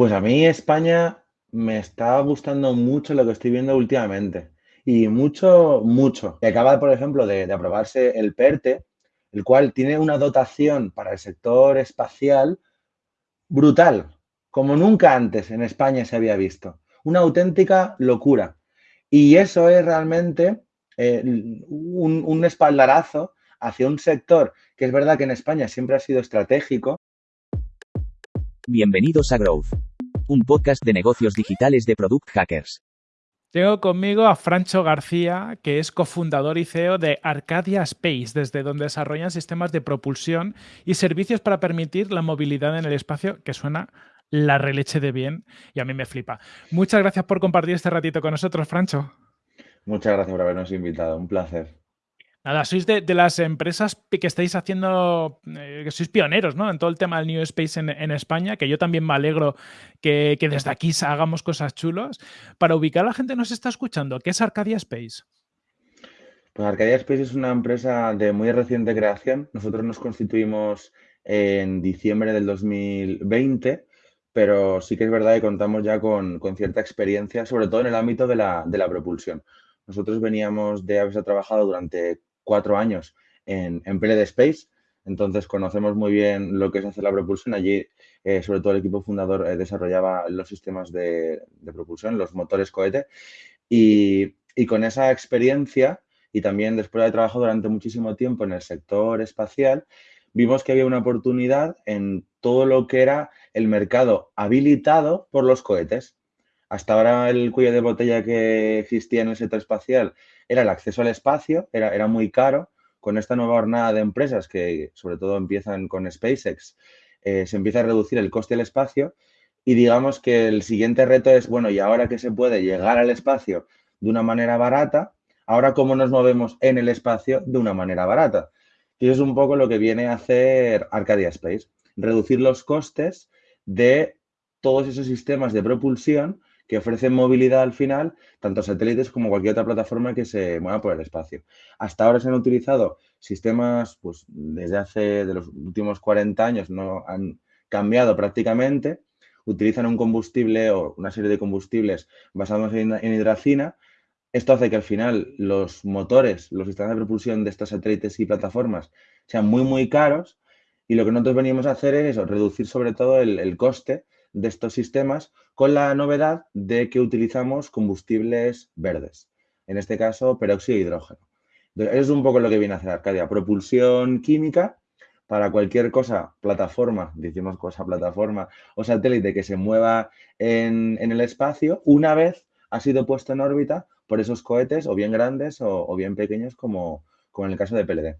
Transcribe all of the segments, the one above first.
Pues a mí España me está gustando mucho lo que estoy viendo últimamente. Y mucho, mucho. Y acaba, por ejemplo, de, aprobarse el PERTE, el cual tiene una dotación para el sector espacial brutal, como nunca antes en España se había visto. Una auténtica locura. Y eso es realmente eh, un, un espaldarazo hacia un sector que es verdad que en España siempre ha sido estratégico, Bienvenidos a Growth, un podcast de negocios digitales de Product Hackers. Tengo conmigo a Francho García, que es cofundador y CEO de Arcadia Space, desde donde desarrollan sistemas de propulsión y servicios para permitir la movilidad en el espacio, que suena la releche de bien y a mí me flipa. Muchas gracias por compartir este ratito con nosotros, Francho. Muchas gracias por habernos invitado, un placer. Nada, sois de, las empresas que estáis haciendo, eh, que sois pioneros ¿no? en todo el tema del New Space en, España, que yo también me alegro que, desde aquí hagamos cosas chulas. Para ubicar a la gente nos está escuchando, ¿qué es Arcadia Space? Pues Arcadia Space es una empresa de muy reciente creación. Nosotros nos constituimos en diciembre del 2020, pero sí que es verdad que contamos ya con, con cierta experiencia, sobre todo en el ámbito de la, de la propulsión. Nosotros veníamos de haberse trabajado durante cuatro años en, en Space, entonces conocemos muy bien lo que es hacer la propulsión. Allí, eh, sobre todo el equipo fundador eh, desarrollaba los sistemas de, propulsión, los motores cohete, y, y, con esa experiencia y también después de haber trabajado durante muchísimo tiempo en el sector espacial, vimos que había una oportunidad en todo lo que era el mercado habilitado por los cohetes. Hasta ahora el cuello de botella que existía en el sector espacial era el acceso al espacio, era, era muy caro. Con esta nueva jornada de empresas que sobre todo empiezan con SpaceX, eh, se empieza a reducir el coste del espacio y digamos que el siguiente reto es, bueno, y ahora que se puede llegar al espacio de una manera barata, ahora cómo nos movemos en el espacio de una manera barata. Y eso es un poco lo que viene a hacer Arcadia Space, reducir los costes de todos esos sistemas de propulsión que ofrecen movilidad al final, tanto satélites como cualquier otra plataforma que se mueva por el espacio. Hasta ahora se han utilizado sistemas, pues desde hace de los últimos 40 años no han cambiado prácticamente, utilizan un combustible o una serie de combustibles basados en, en hidracina. Esto hace que al final los motores, los sistemas de propulsión de estos satélites y plataformas sean muy, muy caros y lo que nosotros venimos a hacer es reducir sobre todo el coste de estos sistemas con la novedad de que utilizamos combustibles verdes, en este caso peróxido de hidrógeno. Eso es un poco lo que viene a hacer Arcadia, propulsión química para cualquier cosa, plataforma, decimos cosa plataforma o satélite que se mueva en, en el espacio, una vez ha sido puesto en órbita por esos cohetes o bien grandes o, o bien pequeños como, como en el caso de PLD.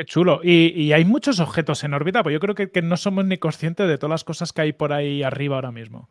Qué chulo. Y, hay muchos objetos en órbita, pues yo creo que, no somos ni conscientes de todas las cosas que hay por ahí arriba ahora mismo.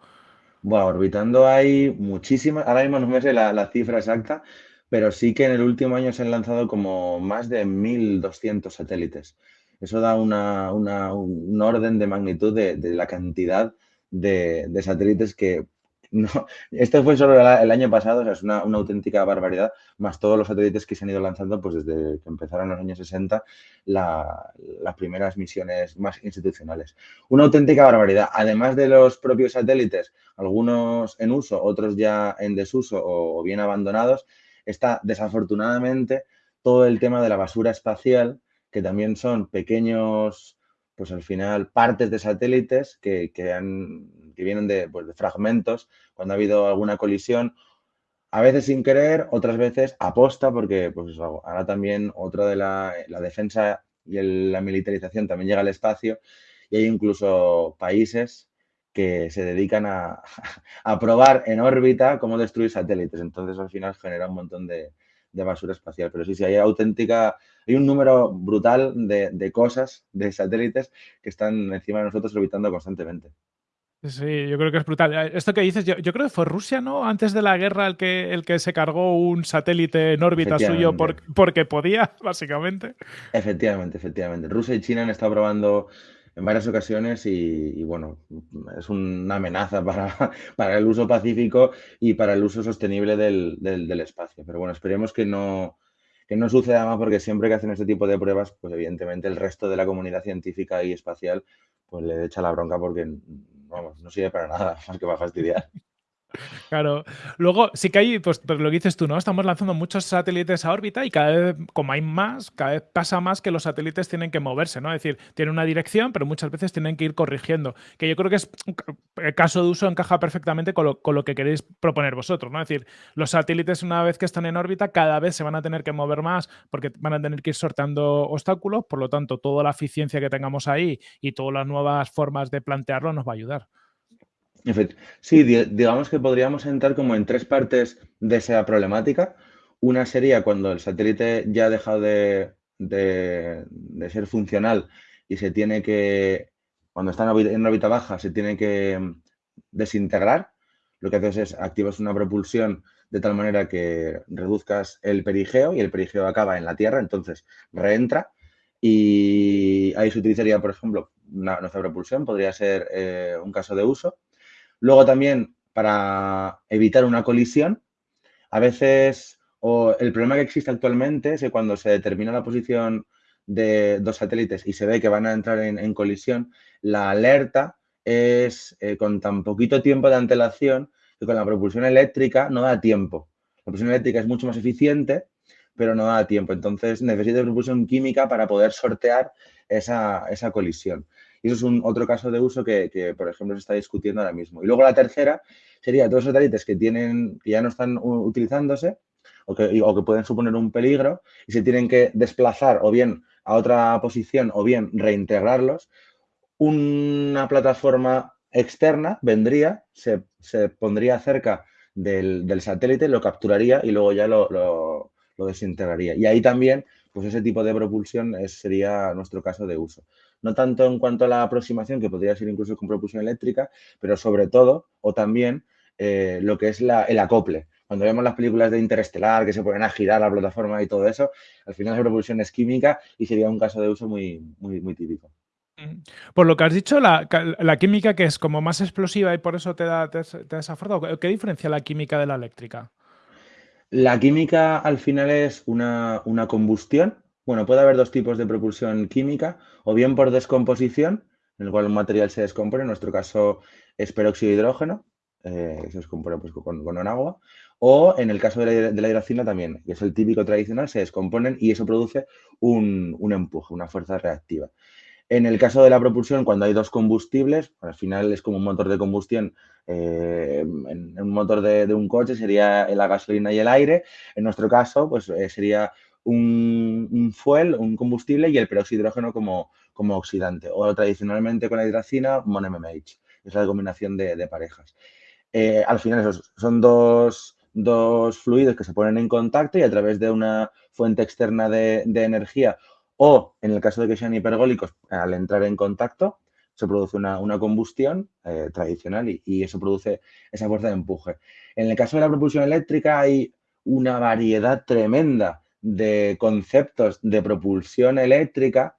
Bueno, orbitando hay muchísimas, ahora mismo no me sé la, la cifra exacta, pero sí que en el último año se han lanzado como más de 1.200 satélites. Eso da una, un orden de magnitud de, la cantidad de, satélites que no, este fue solo el año pasado, o sea, es una, auténtica barbaridad, más todos los satélites que se han ido lanzando pues desde que empezaron los años 60 la, las primeras misiones más institucionales. Una auténtica barbaridad. Además de los propios satélites, algunos en uso, otros ya en desuso o, o bien abandonados, está desafortunadamente todo el tema de la basura espacial, que también son pequeños pues al final partes de satélites que, que, han, que vienen de, pues, de, fragmentos cuando ha habido alguna colisión, a veces sin querer, otras veces aposta, porque pues ahora también otra de la, la defensa y la militarización también llega al espacio y hay incluso países que se dedican a, a probar en órbita cómo destruir satélites. Entonces al final genera un montón de, de basura espacial. Pero sí, sí, hay auténtica, hay un número brutal de, de, cosas, de satélites que están encima de nosotros orbitando constantemente. Sí, yo creo que es brutal. Esto que dices, yo, yo, creo que fue Rusia, ¿no? Antes de la guerra el que, el que se cargó un satélite en órbita suyo por, porque podía, básicamente. Efectivamente, efectivamente. Rusia y China han estado probando en varias ocasiones y, y, bueno, es una amenaza para, para, el uso pacífico y para el uso sostenible del, del, del, espacio. Pero bueno, esperemos que no, que no suceda más porque siempre que hacen este tipo de pruebas, pues evidentemente el resto de la comunidad científica y espacial pues le echa la bronca porque vamos, no sirve para nada, más que para fastidiar. Claro. Luego, sí que hay, pues, pues, lo que dices tú, ¿no? Estamos lanzando muchos satélites a órbita y cada vez, como hay más, cada vez pasa más que los satélites tienen que moverse, ¿no? Es decir, tienen una dirección, pero muchas veces tienen que ir corrigiendo. Que yo creo que es el caso de uso encaja perfectamente con lo, que queréis proponer vosotros, ¿no? Es decir, los satélites, una vez que están en órbita, cada vez se van a tener que mover más porque van a tener que ir sorteando obstáculos, por lo tanto, toda la eficiencia que tengamos ahí y todas las nuevas formas de plantearlo nos va a ayudar. Sí, digamos que podríamos entrar como en tres partes de esa problemática. Una sería cuando el satélite ya ha dejado de, ser funcional y se tiene que, cuando está en órbita, baja, se tiene que mm, desintegrar. Lo que haces es activas una propulsión de tal manera que reduzcas el perigeo y el perigeo acaba en la Tierra, entonces reentra y ahí se utilizaría, por ejemplo, nuestra propulsión, podría ser eh, un caso de uso. Luego también para evitar una colisión, a veces, o el problema que existe actualmente es que cuando se determina la posición de dos satélites y se ve que van a entrar en, colisión, la alerta es eh, con tan poquito tiempo de antelación que con la propulsión eléctrica no da tiempo. La propulsión eléctrica es mucho más eficiente, pero no da tiempo. Entonces necesita propulsión química para poder sortear esa, esa colisión. Y eso es un otro caso de uso que, por ejemplo, se está discutiendo ahora mismo. Y luego la tercera sería todos los satélites que, tienen, que ya no están utilizándose o que, o que pueden suponer un peligro y se tienen que desplazar o bien a otra posición o bien reintegrarlos. Una plataforma externa vendría, se, pondría cerca del, satélite, lo capturaría y luego ya lo, lo, desintegraría. Y ahí también, pues ese tipo de propulsión sería nuestro caso de uso no tanto en cuanto a la aproximación, que podría ser incluso con propulsión eléctrica, pero sobre todo, o también, eh, lo que es el acople. Cuando vemos las películas de Interestelar que se ponen a girar la plataforma y todo eso, al final la propulsión es química y sería un caso de uso muy, muy, muy típico. Mm. Por lo que has dicho, la, química que es como más explosiva y por eso te da, te, ¿qué diferencia la química de la eléctrica? La química al final es una, una combustión bueno, puede haber dos tipos de propulsión química, o bien por descomposición, en el cual un material se descompone, en nuestro caso es peróxido de hidrógeno, eh, se descompone pues, con, agua, o en el caso de la, hidrocina también, que es el típico tradicional, se descomponen y eso produce un, empuje, una fuerza reactiva. En el caso de la propulsión, cuando hay dos combustibles, al final es como un motor de combustión. Eh, en, un motor de, un coche sería la gasolina y el aire. En nuestro caso, pues eh, sería un, fuel, un combustible y el hidrógeno como, como oxidante. O tradicionalmente con la hidracina, MON-MMH. Es la combinación de, parejas. Eh, al final, esos son dos, fluidos que se ponen en contacto y a través de una fuente externa de, energía o, en el caso de que sean hipergólicos, al entrar en contacto, se produce una, combustión eh, tradicional y, eso produce esa fuerza de empuje. En el caso de la propulsión eléctrica hay una variedad tremenda de conceptos de propulsión eléctrica,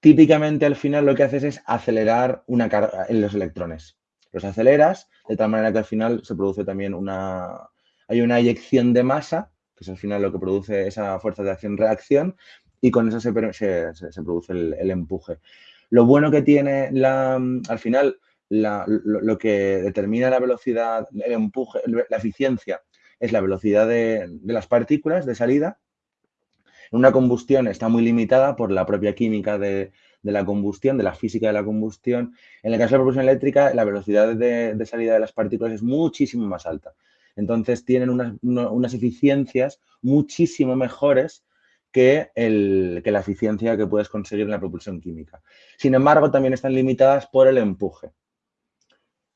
típicamente al final lo que haces es acelerar una carga en los electrones. Los aceleras de tal manera que al final se produce también una... Hay una eyección de masa, que es al final lo que produce esa fuerza de acción-reacción, y con eso se, produce el, empuje. Lo bueno que tiene la, al final, lo, que determina la velocidad, el empuje, la eficiencia, es la velocidad de las partículas de salida una combustión está muy limitada por la propia química de, la combustión, de la física de la combustión. En el caso de la propulsión eléctrica, la velocidad de, salida de las partículas es muchísimo más alta. Entonces tienen unas, eficiencias muchísimo mejores que, que, la eficiencia que puedes conseguir en la propulsión química. Sin embargo, también están limitadas por el empuje.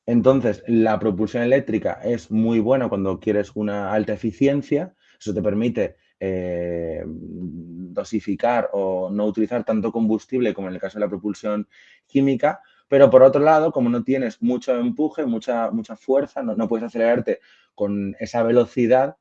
Entonces, la propulsión eléctrica es muy buena cuando quieres una alta eficiencia. Eso te permite eh, dosificar o no utilizar tanto combustible como en el caso de la propulsión química, pero por otro lado, como no tienes mucho empuje, mucha, mucha fuerza, no, puedes acelerarte con esa velocidad,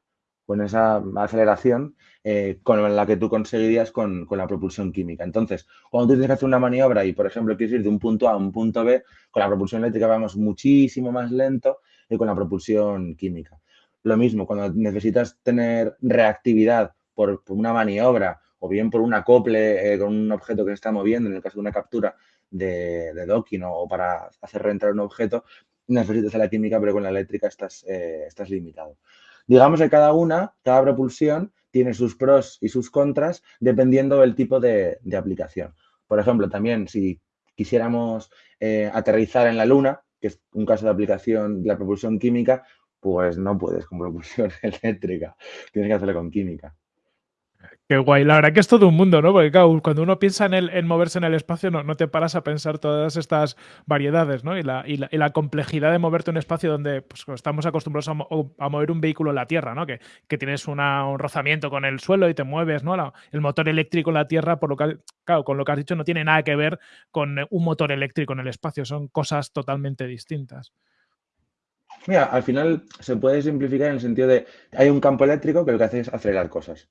con esa aceleración eh, con la que tú conseguirías con, la propulsión química. Entonces, cuando tú tienes que hacer una maniobra y, por ejemplo, quieres ir de un punto A a un punto B, con la propulsión eléctrica vamos muchísimo más lento que con la propulsión química. Lo mismo, cuando necesitas tener reactividad por, una maniobra o bien por un acople eh, con un objeto que se está moviendo, en el caso de una captura de, docking o, para hacer reentrar un objeto, necesitas la química, pero con la eléctrica estás, eh, estás limitado. Digamos que cada una, cada propulsión, tiene sus pros y sus contras dependiendo del tipo de, aplicación. Por ejemplo, también si quisiéramos eh, aterrizar en la Luna, que es un caso de aplicación de la propulsión química, pues no puedes con propulsión eléctrica, tienes que hacerlo con química. Qué guay. La verdad que es todo un mundo, ¿no? Porque claro, cuando uno piensa en, el, en moverse en el espacio, no, no, te paras a pensar todas estas variedades, ¿no? Y la, y la, complejidad de moverte en un espacio donde pues, estamos acostumbrados a, mover un vehículo en la Tierra, ¿no? Que, que tienes un rozamiento con el suelo y te mueves, ¿no? el motor eléctrico en la Tierra, por lo que, claro, con lo que has dicho, no tiene nada que ver con un motor eléctrico en el espacio. Son cosas totalmente distintas. Mira, al final se puede simplificar en el sentido de hay un campo eléctrico que lo que hace es acelerar cosas.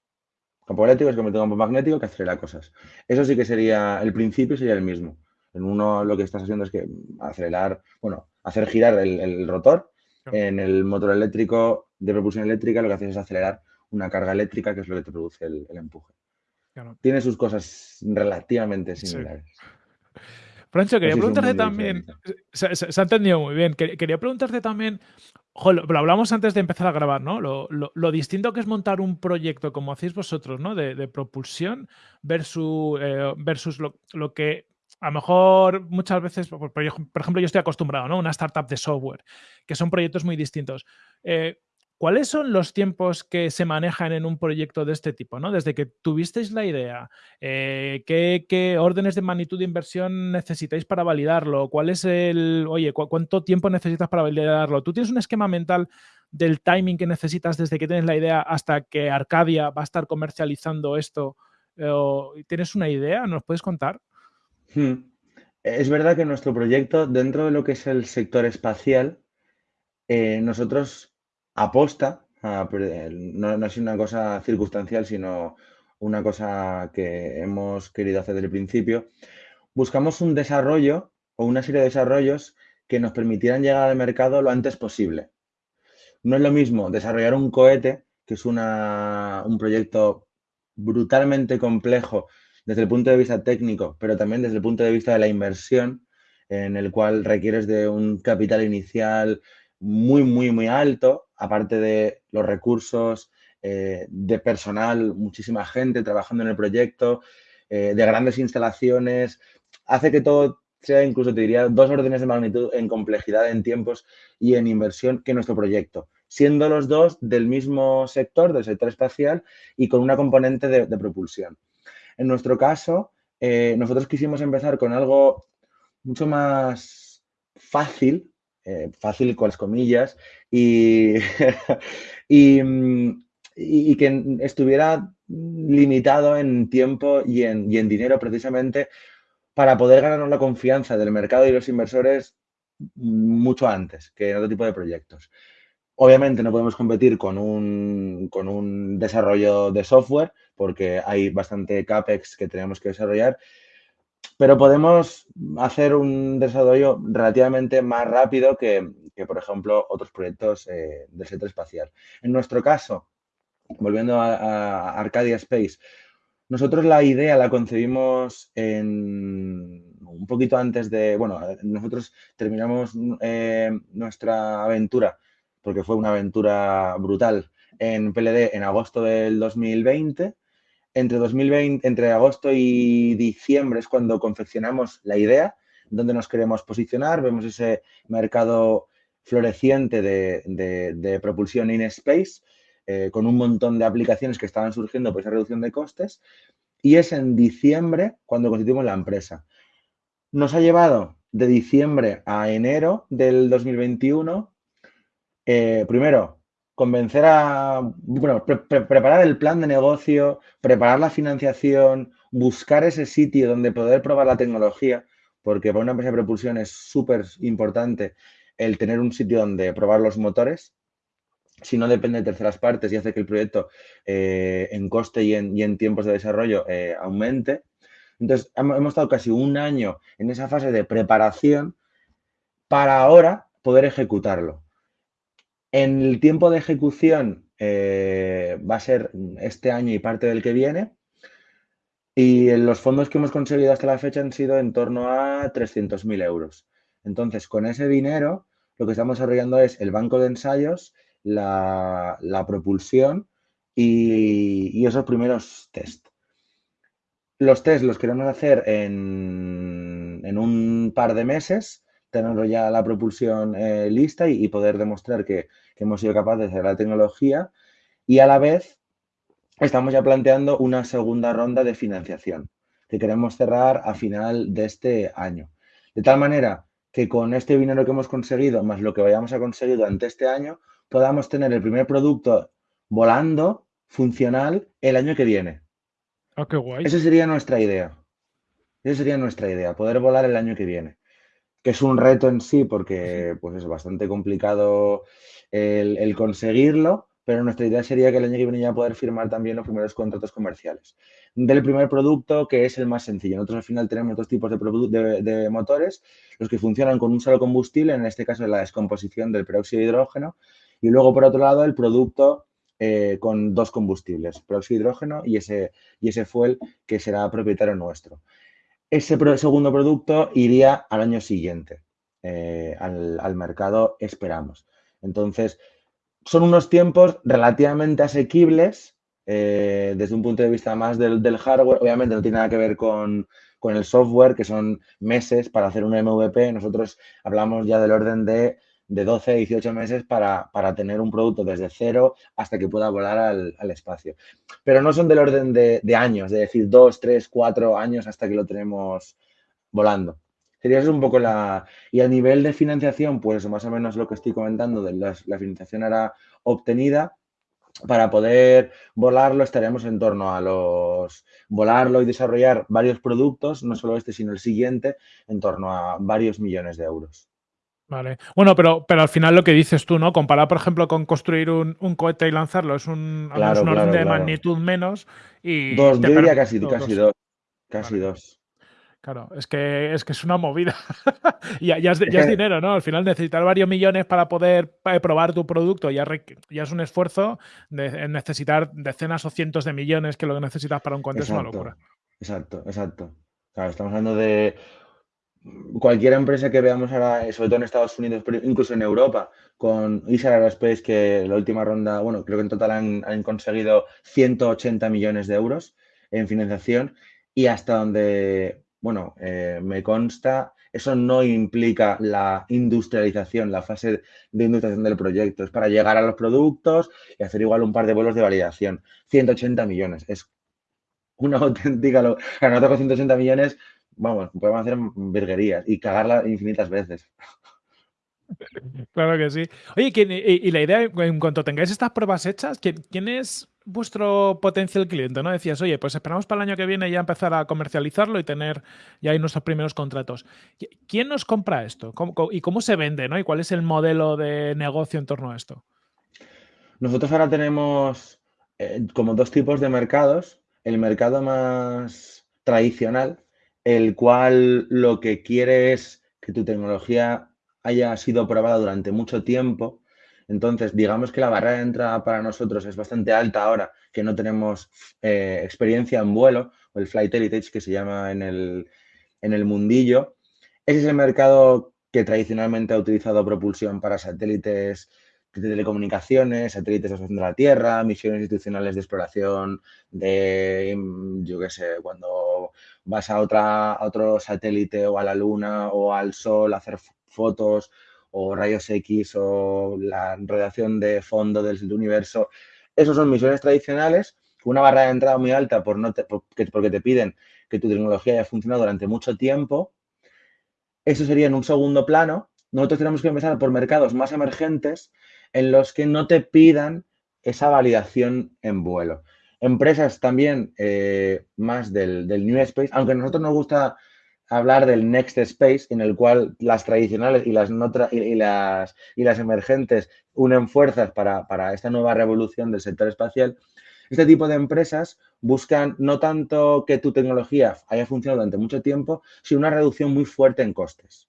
Campo eléctrico es como un campo magnético que acelera cosas. Eso sí que sería, el principio sería el mismo. En uno lo que estás haciendo es que acelerar, bueno, hacer girar el, rotor. En el motor eléctrico de propulsión eléctrica lo que haces es acelerar una carga eléctrica que es lo que te produce el, empuje. Tiene sus cosas relativamente similares. Francho, quería preguntarte también, se, ha entendido muy bien, quería preguntarte también, lo, hablamos antes de empezar a grabar, ¿no? Lo, distinto que es montar un proyecto como hacéis vosotros, ¿no? De, propulsión versus, eh, versus lo, que a lo mejor muchas veces, por, ejemplo, yo estoy acostumbrado, ¿no? Una startup de software, que son proyectos muy distintos. Eh, ¿Cuáles son los tiempos que se manejan en un proyecto de este tipo? ¿no? Desde que tuvisteis la idea, eh, ¿qué, órdenes de magnitud de inversión necesitáis para validarlo? ¿Cuál es el, oye, cuánto tiempo necesitas para validarlo? ¿Tú tienes un esquema mental del timing que necesitas desde que tienes la idea hasta que Arcadia va a estar comercializando esto? ¿Tienes una idea? ¿Nos puedes contar? Hmm. Es verdad que nuestro proyecto, dentro de lo que es el sector espacial, eh, nosotros aposta, no, no es una cosa circunstancial, sino una cosa que hemos querido hacer desde el principio, buscamos un desarrollo o una serie de desarrollos que nos permitieran llegar al mercado lo antes posible. No es lo mismo desarrollar un cohete, que es un proyecto brutalmente complejo desde el punto de vista técnico, pero también desde el punto de vista de la inversión, en el cual requieres de un capital inicial muy, muy, muy alto, aparte de los recursos eh, de personal, muchísima gente trabajando en el proyecto, eh, de grandes instalaciones, hace que todo sea incluso, te diría, dos órdenes de magnitud en complejidad, en tiempos y en inversión que nuestro proyecto, siendo los dos del mismo sector, del sector espacial y con una componente de, propulsión. En nuestro caso, eh, nosotros quisimos empezar con algo mucho más fácil eh, fácil con las comillas, y, mm, y, que estuviera limitado en tiempo y en, dinero precisamente para poder ganarnos la confianza del mercado y los inversores mucho antes que en otro tipo de proyectos. Obviamente no podemos competir con un, con un desarrollo de software porque hay bastante CAPEX que tenemos que desarrollar pero podemos hacer un desarrollo relativamente más rápido que, por ejemplo, otros proyectos eh, del sector espacial. En nuestro caso, volviendo a, Arcadia Space, nosotros la idea la concebimos en, un poquito antes de, bueno, nosotros terminamos eh, nuestra aventura, porque fue una aventura brutal, en PLD en agosto del 2020 entre 2020, entre agosto y diciembre es cuando confeccionamos la idea, donde nos queremos posicionar, vemos ese mercado floreciente de, propulsión in space, eh, con un montón de aplicaciones que estaban surgiendo por esa reducción de costes, y es en diciembre cuando constituimos la empresa. Nos ha llevado de diciembre a enero del 2021, eh, primero, convencer a, bueno, preparar el plan de negocio, preparar la financiación, buscar ese sitio donde poder probar la tecnología, porque para una empresa de propulsión es súper importante el tener un sitio donde probar los motores. Si no depende de terceras partes y hace que el proyecto eh, en coste y en, tiempos de desarrollo eh, aumente. Entonces, hemos estado casi un año en esa fase de preparación para ahora poder ejecutarlo. En el tiempo de ejecución eh, va a ser este año y parte del que viene. Y los fondos que hemos conseguido hasta la fecha han sido en torno a 300.000 euros. Entonces, con ese dinero, lo que estamos desarrollando es el banco de ensayos, la, propulsión y, esos primeros test. Los test los queremos hacer en, un par de meses, tener ya la propulsión eh, lista y, poder demostrar que, que hemos sido capaces de hacer la tecnología y a la vez estamos ya planteando una segunda ronda de financiación que queremos cerrar a final de este año. De tal manera que con este dinero que hemos conseguido, más lo que vayamos a conseguir durante este año, podamos tener el primer producto volando, funcional, el año que viene. Oh, qué guay. Esa sería nuestra idea. Esa sería nuestra idea, poder volar el año que viene. Que es un reto en sí porque pues es bastante complicado el conseguirlo, pero nuestra idea sería que el año que viene ya poder firmar también los primeros contratos comerciales. Del primer producto, que es el más sencillo. Nosotros al final tenemos dos tipos de, de, motores, los que funcionan con un solo combustible, en este caso la descomposición del peróxido de hidrógeno, y luego por otro lado el producto eh, con dos combustibles, peróxido de hidrógeno y ese, y ese fuel que será propietario nuestro. Ese segundo producto iría al año siguiente, eh, al, al mercado esperamos. Entonces, son unos tiempos relativamente asequibles eh, desde un punto de vista más del, hardware. Obviamente no tiene nada que ver con, el software, que son meses para hacer un MVP. Nosotros hablamos ya del orden de, de 12, 18 meses para, tener un producto desde cero hasta que pueda volar al, espacio. Pero no son del orden de, de años, de decir dos, tres, cuatro años hasta que lo tenemos volando. Sería eso un poco la... Y a nivel de financiación, pues más o menos lo que estoy comentando, de la, financiación era obtenida. Para poder volarlo estaremos en torno a los... Volarlo y desarrollar varios productos, no solo este, sino el siguiente, en torno a varios millones de euros. Vale. Bueno, pero, pero al final lo que dices tú, ¿no? Comparar, por ejemplo, con construir un, cohete y lanzarlo, es un, orden de magnitud menos. Y dos, yo diría casi, casi dos. Casi dos. Claro, es que es, que es una movida. ya, ya, es, dinero, ¿no? Al final necesitar varios millones para poder eh, probar tu producto ya, ya es un esfuerzo de necesitar decenas o cientos de millones que lo que necesitas para un cohete es una locura. Exacto, exacto. Claro, estamos hablando de cualquier empresa que veamos ahora, sobre todo en Estados Unidos, pero incluso en Europa, con Isar Aerospace, que la última ronda, bueno, creo que en total han, conseguido 180 millones de euros en financiación y hasta donde bueno, eh, me consta, eso no implica la industrialización, la fase de industrialización del proyecto. Es para llegar a los productos y hacer igual un par de vuelos de validación. 180 millones. Es una auténtica... Lo... Nosotros con 180 millones, vamos, podemos hacer virguerías y cagarla infinitas veces. Claro que sí. Oye, y, la idea, en cuanto tengáis estas pruebas hechas, ¿quién, es vuestro potencial cliente? ¿No? Decías, oye, pues esperamos para el año que viene ya empezar a comercializarlo y tener ya ahí nuestros primeros contratos. ¿Quién nos compra esto? ¿Y cómo se vende? ¿no? ¿Y cuál es el modelo de negocio en torno a esto? Nosotros ahora tenemos eh, como dos tipos de mercados. El mercado más tradicional, el cual lo que quiere es que tu tecnología haya sido probada durante mucho tiempo. Entonces, digamos que la barrera de entrada para nosotros es bastante alta ahora que no tenemos eh, experiencia en vuelo, o el Flight Heritage que se llama en el, en el mundillo. Ese es el mercado que tradicionalmente ha utilizado propulsión para satélites de telecomunicaciones, satélites de la Tierra, misiones institucionales de exploración de, yo qué sé, cuando vas a, otro satélite o a la Luna o al Sol a hacer fotos o rayos X o la radiación de fondo del universo. Esos son misiones tradicionales, una barra de entrada muy alta por no porque, te piden que tu tecnología haya funcionado durante mucho tiempo. Eso sería en un segundo plano. Nosotros tenemos que empezar por mercados más emergentes en los que no te pidan esa validación en vuelo. Empresas también eh, más del, del New Space, aunque a nosotros nos gusta hablar del Next Space, en el cual las tradicionales y las, y, las, y las emergentes unen fuerzas para, para, esta nueva revolución del sector espacial. Este tipo de empresas buscan no tanto que tu tecnología haya funcionado durante mucho tiempo, sino una reducción muy fuerte en costes.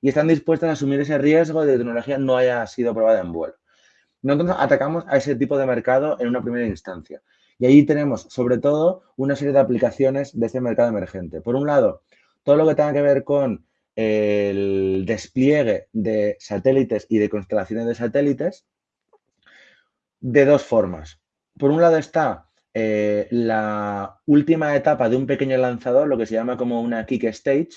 Y están dispuestas a asumir ese riesgo de que tecnología no haya sido probada en vuelo. Nosotros atacamos a ese tipo de mercado en una primera instancia. Y ahí tenemos, sobre todo, una serie de aplicaciones de este mercado emergente. Por un lado, todo lo que tenga que ver con el despliegue de satélites y de constelaciones de satélites de dos formas. Por un lado está eh, la última etapa de un pequeño lanzador, lo que se llama como una kick stage,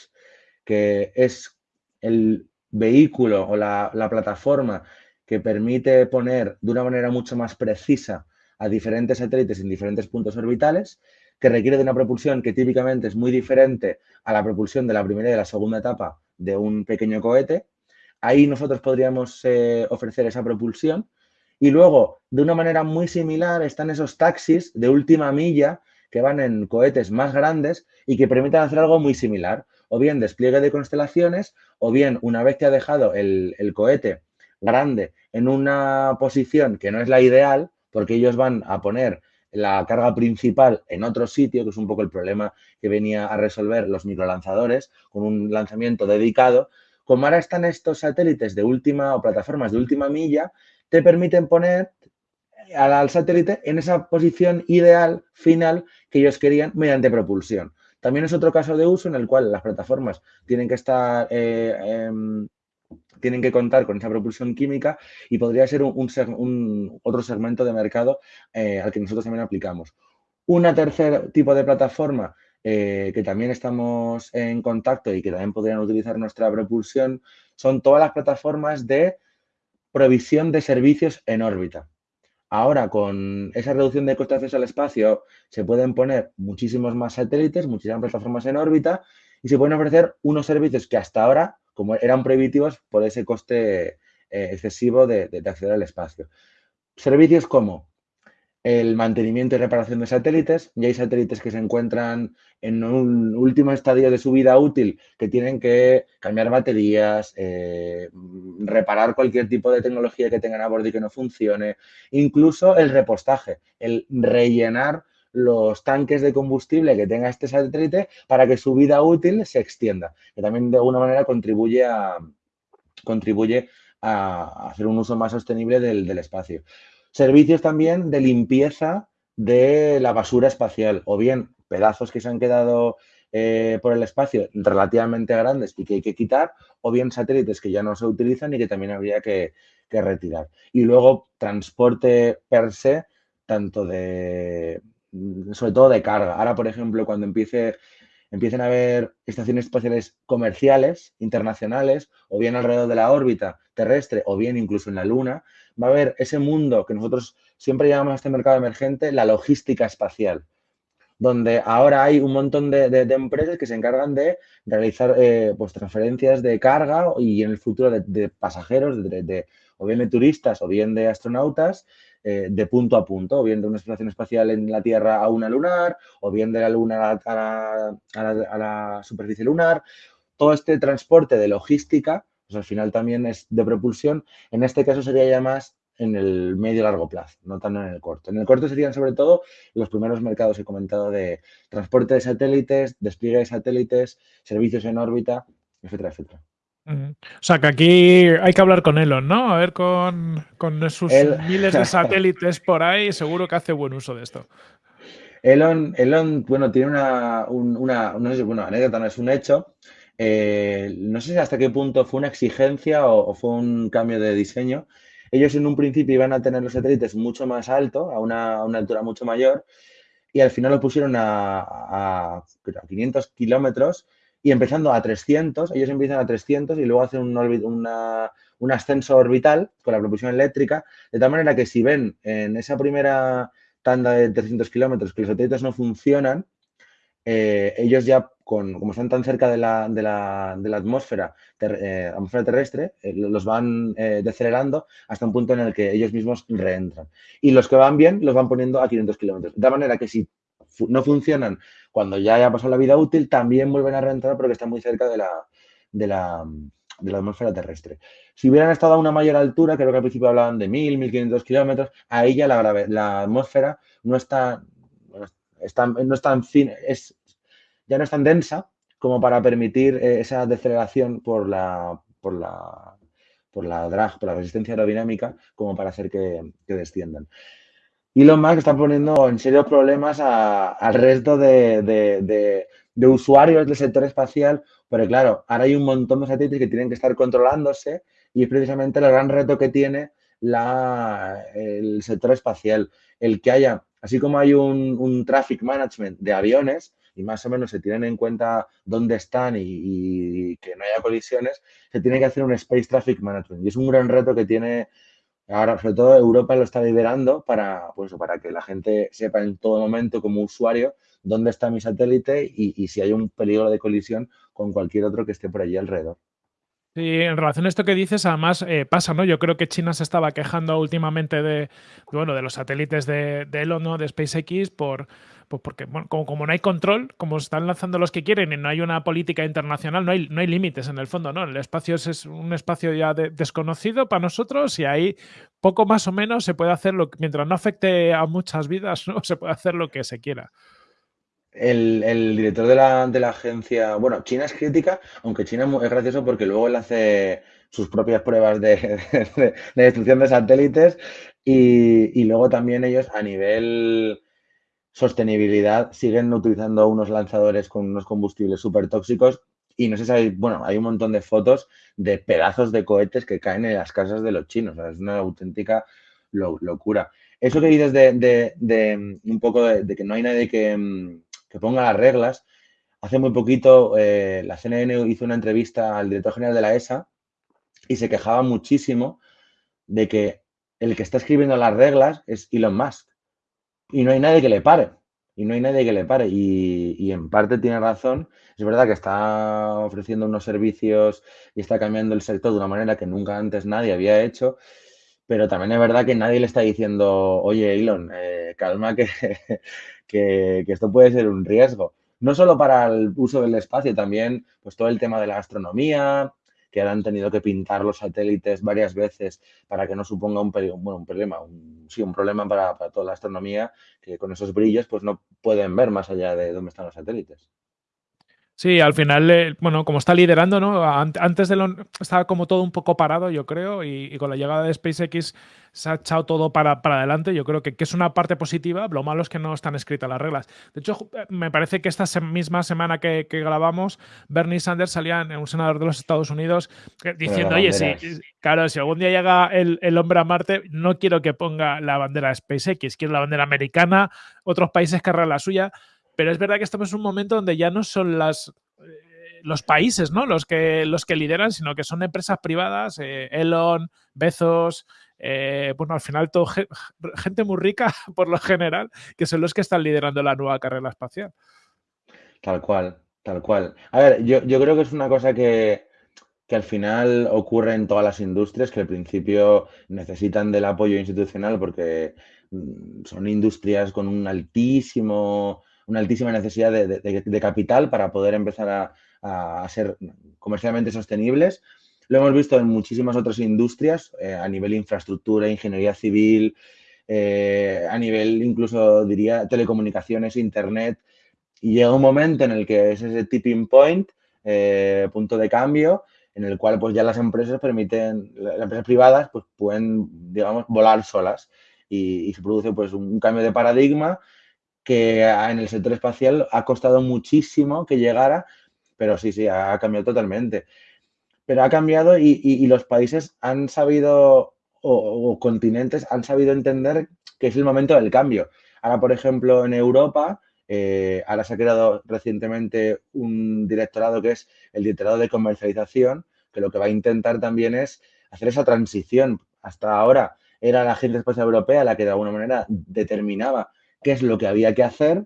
que es el vehículo o la, plataforma que permite poner de una manera mucho más precisa a diferentes satélites en diferentes puntos orbitales, que requiere de una propulsión que típicamente es muy diferente a la propulsión de la primera y de la segunda etapa de un pequeño cohete. Ahí nosotros podríamos eh, ofrecer esa propulsión y luego, de una manera muy similar, están esos taxis de última milla que van en cohetes más grandes y que permiten hacer algo muy similar. O bien despliegue de constelaciones, o bien una vez que ha dejado el, cohete grande en una posición que no es la ideal, porque ellos van a poner la carga principal en otro sitio, que es un poco el problema que venía a resolver los microlanzadores, con un lanzamiento dedicado. Como ahora están estos satélites de última o plataformas de última milla, te permiten poner al, satélite en esa posición ideal final que ellos querían mediante propulsión. También es otro caso de uso en el cual las plataformas tienen que estar eh, em, tienen que contar con esa propulsión química y podría ser un, otro segmento de mercado eh, al que nosotros también aplicamos. Una tercer tipo de plataforma eh, que también estamos en contacto y que también podrían utilizar nuestra propulsión son todas las plataformas de provisión de servicios en órbita. Ahora, con esa reducción de costes de acceso al espacio, se pueden poner muchísimos más satélites, muchísimas plataformas en órbita y se pueden ofrecer unos servicios que hasta ahora, como eran prohibitivos por ese coste eh, excesivo de acceder al espacio. Servicios como el mantenimiento y reparación de satélites. Ya hay satélites que se encuentran en un último estadio de su vida útil que tienen que cambiar baterías, eh, reparar cualquier tipo de tecnología que tengan a bordo y que no funcione, incluso el repostaje, el rellenar los tanques de combustible que tenga este satélite para que su vida útil se extienda, que también de alguna manera contribuye a, contribuye a hacer un uso más sostenible del espacio. Servicios también de limpieza de la basura espacial o bien pedazos que se han quedado eh, por el espacio relativamente grandes y que hay que quitar o bien satélites que ya no se utilizan y que también habría que, retirar. Y luego transporte per se, tanto de, sobre todo de carga. Ahora, por ejemplo, cuando empiece empiecen a haber estaciones espaciales comerciales, internacionales, o bien alrededor de la órbita terrestre, o bien incluso en la Luna, va a haber ese mundo que nosotros siempre llamamos a este mercado emergente la logística espacial, donde ahora hay un montón de, empresas que se encargan de realizar eh, pues, transferencias de carga y en el futuro de, pasajeros, o bien de turistas o bien de astronautas, eh, de punto a punto, o bien de una exploración espacial en la Tierra a una lunar, o bien de la Luna a la, superficie lunar. Todo este transporte de logística, pues al final también es de propulsión. En este caso sería ya más en el medio largo plazo, no tanto en el corto. En el corto serían sobre todo los primeros mercados que he comentado de transporte de satélites, despliegue de satélites, servicios en órbita, etcétera, etcétera. O sea, que aquí hay que hablar con Elon, ¿no? A ver con, sus miles de satélites por ahí, seguro que hace buen uso de esto. Elon, Elon bueno, tiene una, una, no sé, bueno, anécdota, no es un hecho. Eh, no sé hasta qué punto fue una exigencia o, fue un cambio de diseño. Ellos en un principio iban a tener los satélites mucho más alto, a una, altura mucho mayor, y al final lo pusieron a, a 500 kilómetros y empezando a 300, ellos empiezan a 300 y luego hacen un, un ascenso orbital con la propulsión eléctrica, de tal manera que si ven en esa primera tanda de 300 kilómetros que los satélites no funcionan, eh, ellos ya, con, como están tan cerca de la, de la, de la atmósfera, eh, atmósfera terrestre, eh, los van decelerando hasta un punto en el que ellos mismos reentran. Y los que van bien los van poniendo a 500 kilómetros. De tal manera que si no funcionan cuando ya haya pasado la vida útil, también vuelven a reentrar porque están muy cerca de la, de la, de la atmósfera terrestre. Si hubieran estado a una mayor altura, creo que al principio hablaban de 1000, 1500 kilómetros, ahí ya la, la atmósfera no está, no tan es, ya no es tan densa como para permitir eh, esa deceleración por la, por la, por la drag, por la resistencia aerodinámica, como para hacer que, que desciendan. Elon Musk está poniendo en serio problemas al resto de, usuarios del sector espacial, porque claro, ahora hay un montón de satélites que tienen que estar controlándose y es precisamente el gran reto que tiene el sector espacial, el que haya, así como hay un, un traffic management de aviones, y más o menos se tienen en cuenta dónde están y, que no haya colisiones, se tiene que hacer un Space Traffic Management. Y es un gran reto que tiene ahora, sobre todo Europa lo está liderando para, pues, para que la gente sepa en todo momento como usuario dónde está mi satélite y, si hay un peligro de colisión con cualquier otro que esté por allí alrededor. Sí, en relación a esto que dices, además eh, pasa, ¿no? Yo creo que China se estaba quejando últimamente de, bueno, de los satélites de, de Elon, ¿no? De SpaceX, por, pues porque, como, no hay control, como están lanzando los que quieren y no hay una política internacional, no hay, no hay límites en el fondo, ¿no? El espacio es, un espacio ya desconocido para nosotros y ahí poco más o menos se puede hacer lo que, mientras no afecte a muchas vidas, ¿no? Se puede hacer lo que se quiera. El, director de la, de la, agencia, bueno, China es crítica, aunque China es gracioso porque luego él hace sus propias pruebas de, destrucción de satélites y, y, luego también ellos a nivel sostenibilidad siguen utilizando unos lanzadores con unos combustibles súper tóxicos y no sé si hay, bueno, hay un montón de fotos de pedazos de cohetes que caen en las casas de los chinos. es una auténtica locura. Eso que dices de, de, un poco de, que no hay nadie que, ponga las reglas. Hace muy poquito eh, la CNN hizo una entrevista al director general de la ESA y se quejaba muchísimo de que el que está escribiendo las reglas es Elon Musk y no hay nadie que le pare. Y no hay nadie que le pare. Y, en parte tiene razón. Es verdad que está ofreciendo unos servicios y está cambiando el sector de una manera que nunca antes nadie había hecho. Pero también es verdad que nadie le está diciendo, oye, Elon, eh, calma que, que, que esto puede ser un riesgo. No solo para el uso del espacio, también pues todo el tema de la astronomía, que han tenido que pintar los satélites varias veces para que no suponga un, bueno, un problema, sí, un problema para, para, toda la astronomía, que con esos brillos pues no pueden ver más allá de dónde están los satélites. Sí, al final, eh, bueno, como está liderando, ¿no? Antes de lo, estaba como todo un poco parado, yo creo, y, con la llegada de SpaceX se ha echado todo para, adelante. Yo creo que, es una parte positiva. Lo malo es que no están escritas las reglas. De hecho, eh, me parece que esta misma semana que, grabamos, Bernie Sanders salía en un senador de los Estados Unidos eh, diciendo, oye, sí, claro, si algún día llega el, el hombre a Marte, no quiero que ponga la bandera de SpaceX, quiero la bandera americana, otros países querrán la suya. Pero es verdad que estamos en un momento donde ya no son las eh, los países, ¿no? Los que, los que lideran, sino que son empresas privadas, eh, Elon, Bezos, eh, bueno, al final todo, gente muy rica por lo general, que son los que están liderando la nueva carrera espacial. Tal cual, tal cual. A ver, yo, yo creo que es una cosa que, que al final ocurre en todas las industrias, que al principio necesitan del apoyo institucional porque mm, son industrias con un altísimo una altísima necesidad de, capital para poder empezar a, ser comercialmente sostenibles. Lo hemos visto en muchísimas otras industrias, eh, a nivel infraestructura, ingeniería civil, eh, a nivel incluso diría telecomunicaciones, internet. Y llega un momento en el que es ese tipping point, eh, punto de cambio, en el cual pues ya las empresas permiten, las empresas privadas pues pueden, digamos, volar solas y, se produce pues un cambio de paradigma que en el sector espacial ha costado muchísimo que llegara, pero sí, sí, ha cambiado totalmente. Pero ha cambiado y, los países han sabido, o, continentes han sabido entender que es el momento del cambio. Ahora, por ejemplo, en Europa, eh, ahora se ha creado recientemente un directorado que es el directorado de comercialización, que lo que va a intentar también es hacer esa transición. Hasta ahora era la Agencia Espacial Europea la que de alguna manera determinaba qué es lo que había que hacer,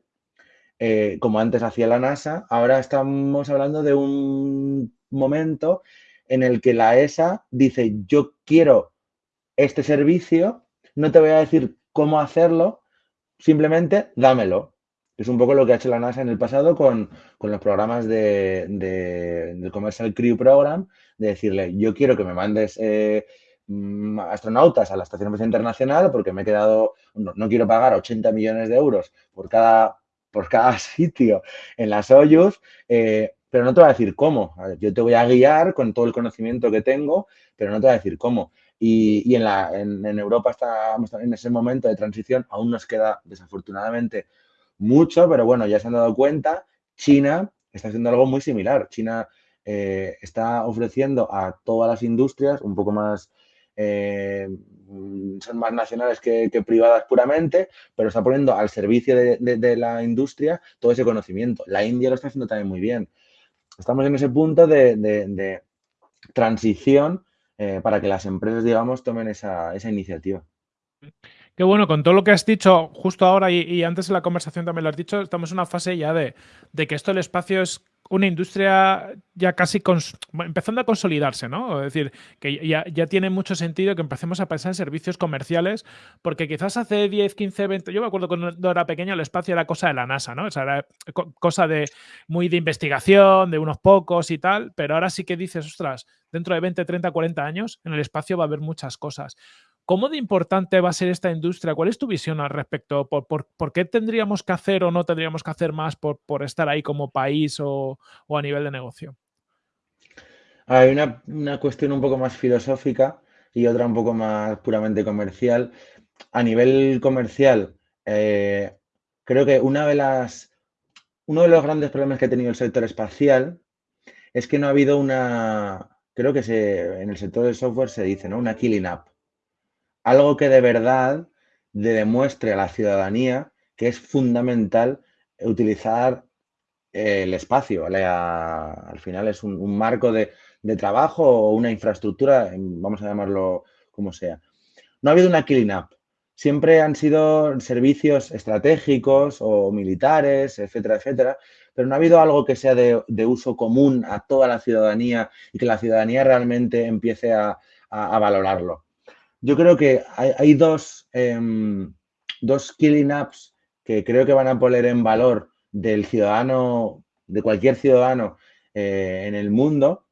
eh, como antes hacía la NASA. Ahora estamos hablando de un momento en el que la ESA dice, yo quiero este servicio, no te voy a decir cómo hacerlo, simplemente dámelo. Es un poco lo que ha hecho la NASA en el pasado con, los programas de, del Commercial Crew Program, de decirle, yo quiero que me mandes eh, astronautas a la Estación Espacial Internacional porque me he quedado, no, quiero pagar 80 millones de euros por cada, por cada sitio en la Soyuz, eh, pero no te voy a decir cómo. yo te voy a guiar con todo el conocimiento que tengo, pero no te voy a decir cómo. Y, en, la, en, Europa estamos en ese momento de transición, aún nos queda desafortunadamente mucho, pero bueno, ya se han dado cuenta, China está haciendo algo muy similar. China eh, está ofreciendo a todas las industrias un poco más, eh, son más nacionales que, privadas puramente, pero está poniendo al servicio de, la industria todo ese conocimiento. La India lo está haciendo también muy bien. Estamos en ese punto de, transición eh, para que las empresas, digamos, tomen esa, iniciativa. Qué bueno, con todo lo que has dicho justo ahora y, antes en la conversación también lo has dicho, estamos en una fase ya de, de que esto el espacio es una industria ya casi empezando a consolidarse, ¿no? Es decir, que ya, ya, tiene mucho sentido que empecemos a pensar en servicios comerciales, porque quizás hace 10, 15, 20, yo me acuerdo cuando era pequeño el espacio era cosa de la NASA, ¿no? O sea, era cosa de muy de investigación, de unos pocos y tal, pero ahora sí que dices, ostras, dentro de 20, 30, 40 años en el espacio va a haber muchas cosas. ¿Cómo de importante va a ser esta industria? ¿Cuál es tu visión al respecto? ¿Por, qué tendríamos que hacer o no tendríamos que hacer más por, estar ahí como país o, a nivel de negocio? Hay una, cuestión un poco más filosófica y otra un poco más puramente comercial. A nivel comercial, eh, creo que una de las, uno de los grandes problemas que ha tenido el sector espacial es que no ha habido una, creo que en el sector del software se dice, ¿no? Una killing app algo que de verdad demuestre a la ciudadanía que es fundamental utilizar el espacio. al final es un, marco de, trabajo o una infraestructura, vamos a llamarlo como sea. No ha habido una killing up. Siempre han sido servicios estratégicos o militares, etcétera, etcétera, pero no ha habido algo que sea de, uso común a toda la ciudadanía y que la ciudadanía realmente empiece a valorarlo yo creo que hay, dos, em, dos killing apps que creo que van a poner en valor del ciudadano, de cualquier ciudadano eh, en el mundo.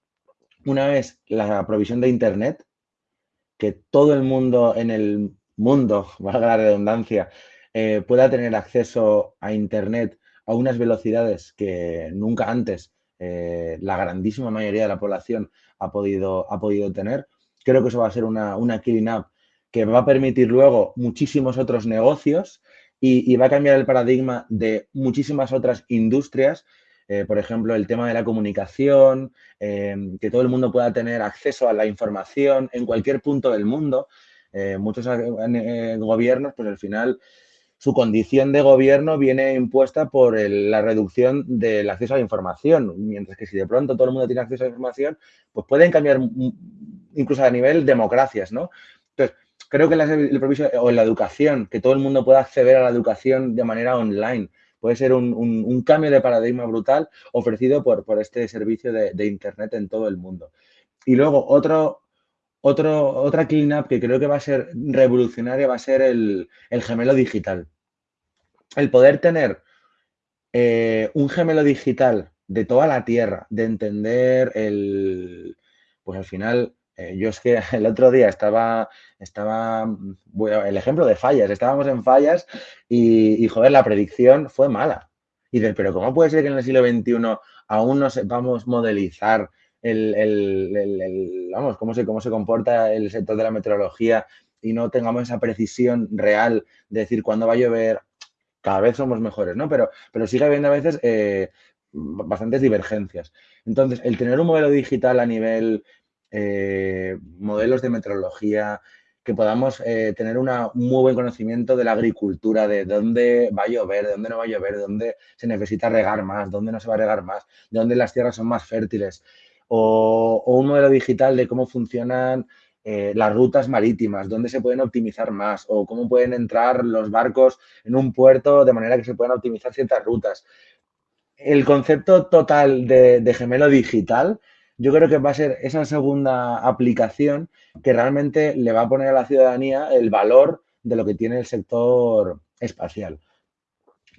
Una es la provisión de Internet, que todo el mundo en el mundo, valga la redundancia, eh, pueda tener acceso a Internet a unas velocidades que nunca antes eh, la grandísima mayoría de la población ha podido, ha podido tener. Creo que eso va a ser una, una killing app que va a permitir luego muchísimos otros negocios y, va a cambiar el paradigma de muchísimas otras industrias. Eh, por ejemplo, el tema de la comunicación, em, que todo el mundo pueda tener acceso a la información en cualquier punto del mundo. Eh, muchos eh, gobiernos, pues al final su condición de gobierno viene impuesta por la reducción del acceso a la información, mientras que si de pronto todo el mundo tiene acceso a la información, pues pueden cambiar incluso a nivel democracias, ¿no? Entonces, creo que el proviso, o la educación, que todo el mundo pueda acceder a la educación de manera online, puede ser un, cambio de paradigma brutal ofrecido por este servicio de, Internet en todo el mundo. Y luego, otro, otro, otra cleanup que creo que va a ser revolucionaria va a ser el, gemelo digital. El poder tener eh, un gemelo digital de toda la Tierra, de entender el, pues al final, eh, yo es que el otro día estaba, estaba, el ejemplo de fallas, estábamos en fallas y, joder, la predicción fue mala. Y dices, pero ¿cómo puede ser que en el siglo XXI aún no sepamos modelizar el, vamos, cómo se, cómo se comporta el sector de la meteorología y no tengamos esa precisión real de decir cuándo va a llover? Cada vez somos mejores, ¿no? Pero, pero sigue habiendo a veces eh, bastantes divergencias. Entonces, el tener un modelo digital a nivel eh, modelos de meteorología, que podamos eh, tener un muy buen conocimiento de la agricultura, de dónde va a llover, de dónde no va a llover, de dónde se necesita regar más, dónde no se va a regar más, de dónde las tierras son más fértiles, o, un modelo digital de cómo funcionan eh, las rutas marítimas, dónde se pueden optimizar más, o cómo pueden entrar los barcos en un puerto de manera que se puedan optimizar ciertas rutas. El concepto total de gemelo digital yo creo que va a ser esa segunda aplicación que realmente le va a poner a la ciudadanía el valor de lo que tiene el sector espacial.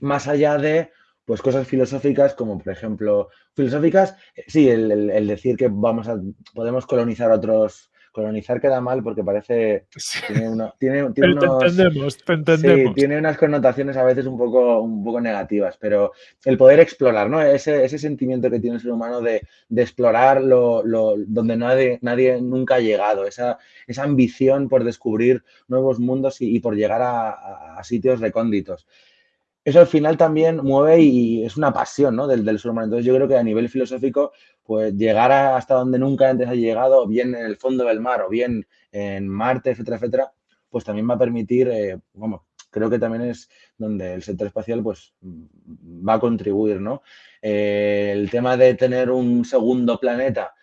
Más allá de pues cosas filosóficas como por ejemplo, filosóficas, sí, el, decir que vamos a, podemos colonizar otros colonizar queda mal porque parece... Tiene, tiene, tiene unos, entendemos, te entendemos. Sí, tiene unas connotaciones a veces un poco, un poco negativas, pero el poder explorar, ¿no? Ese, ese sentimiento que tiene el ser humano de, de explorar lo, lo, donde nadie, nadie nunca ha llegado, esa, esa ambición por descubrir nuevos mundos y, y por llegar a, a sitios recónditos eso al final también mueve y es una pasión ¿no? del, del ser humano. Entonces yo creo que a nivel filosófico, pues llegar hasta donde nunca antes ha llegado, bien en el fondo del mar o bien en Marte, etcétera, etcétera, pues también va a permitir, eh, vamos, creo que también es donde el sector espacial pues va a contribuir, ¿no? Eh, el tema de tener un segundo planeta,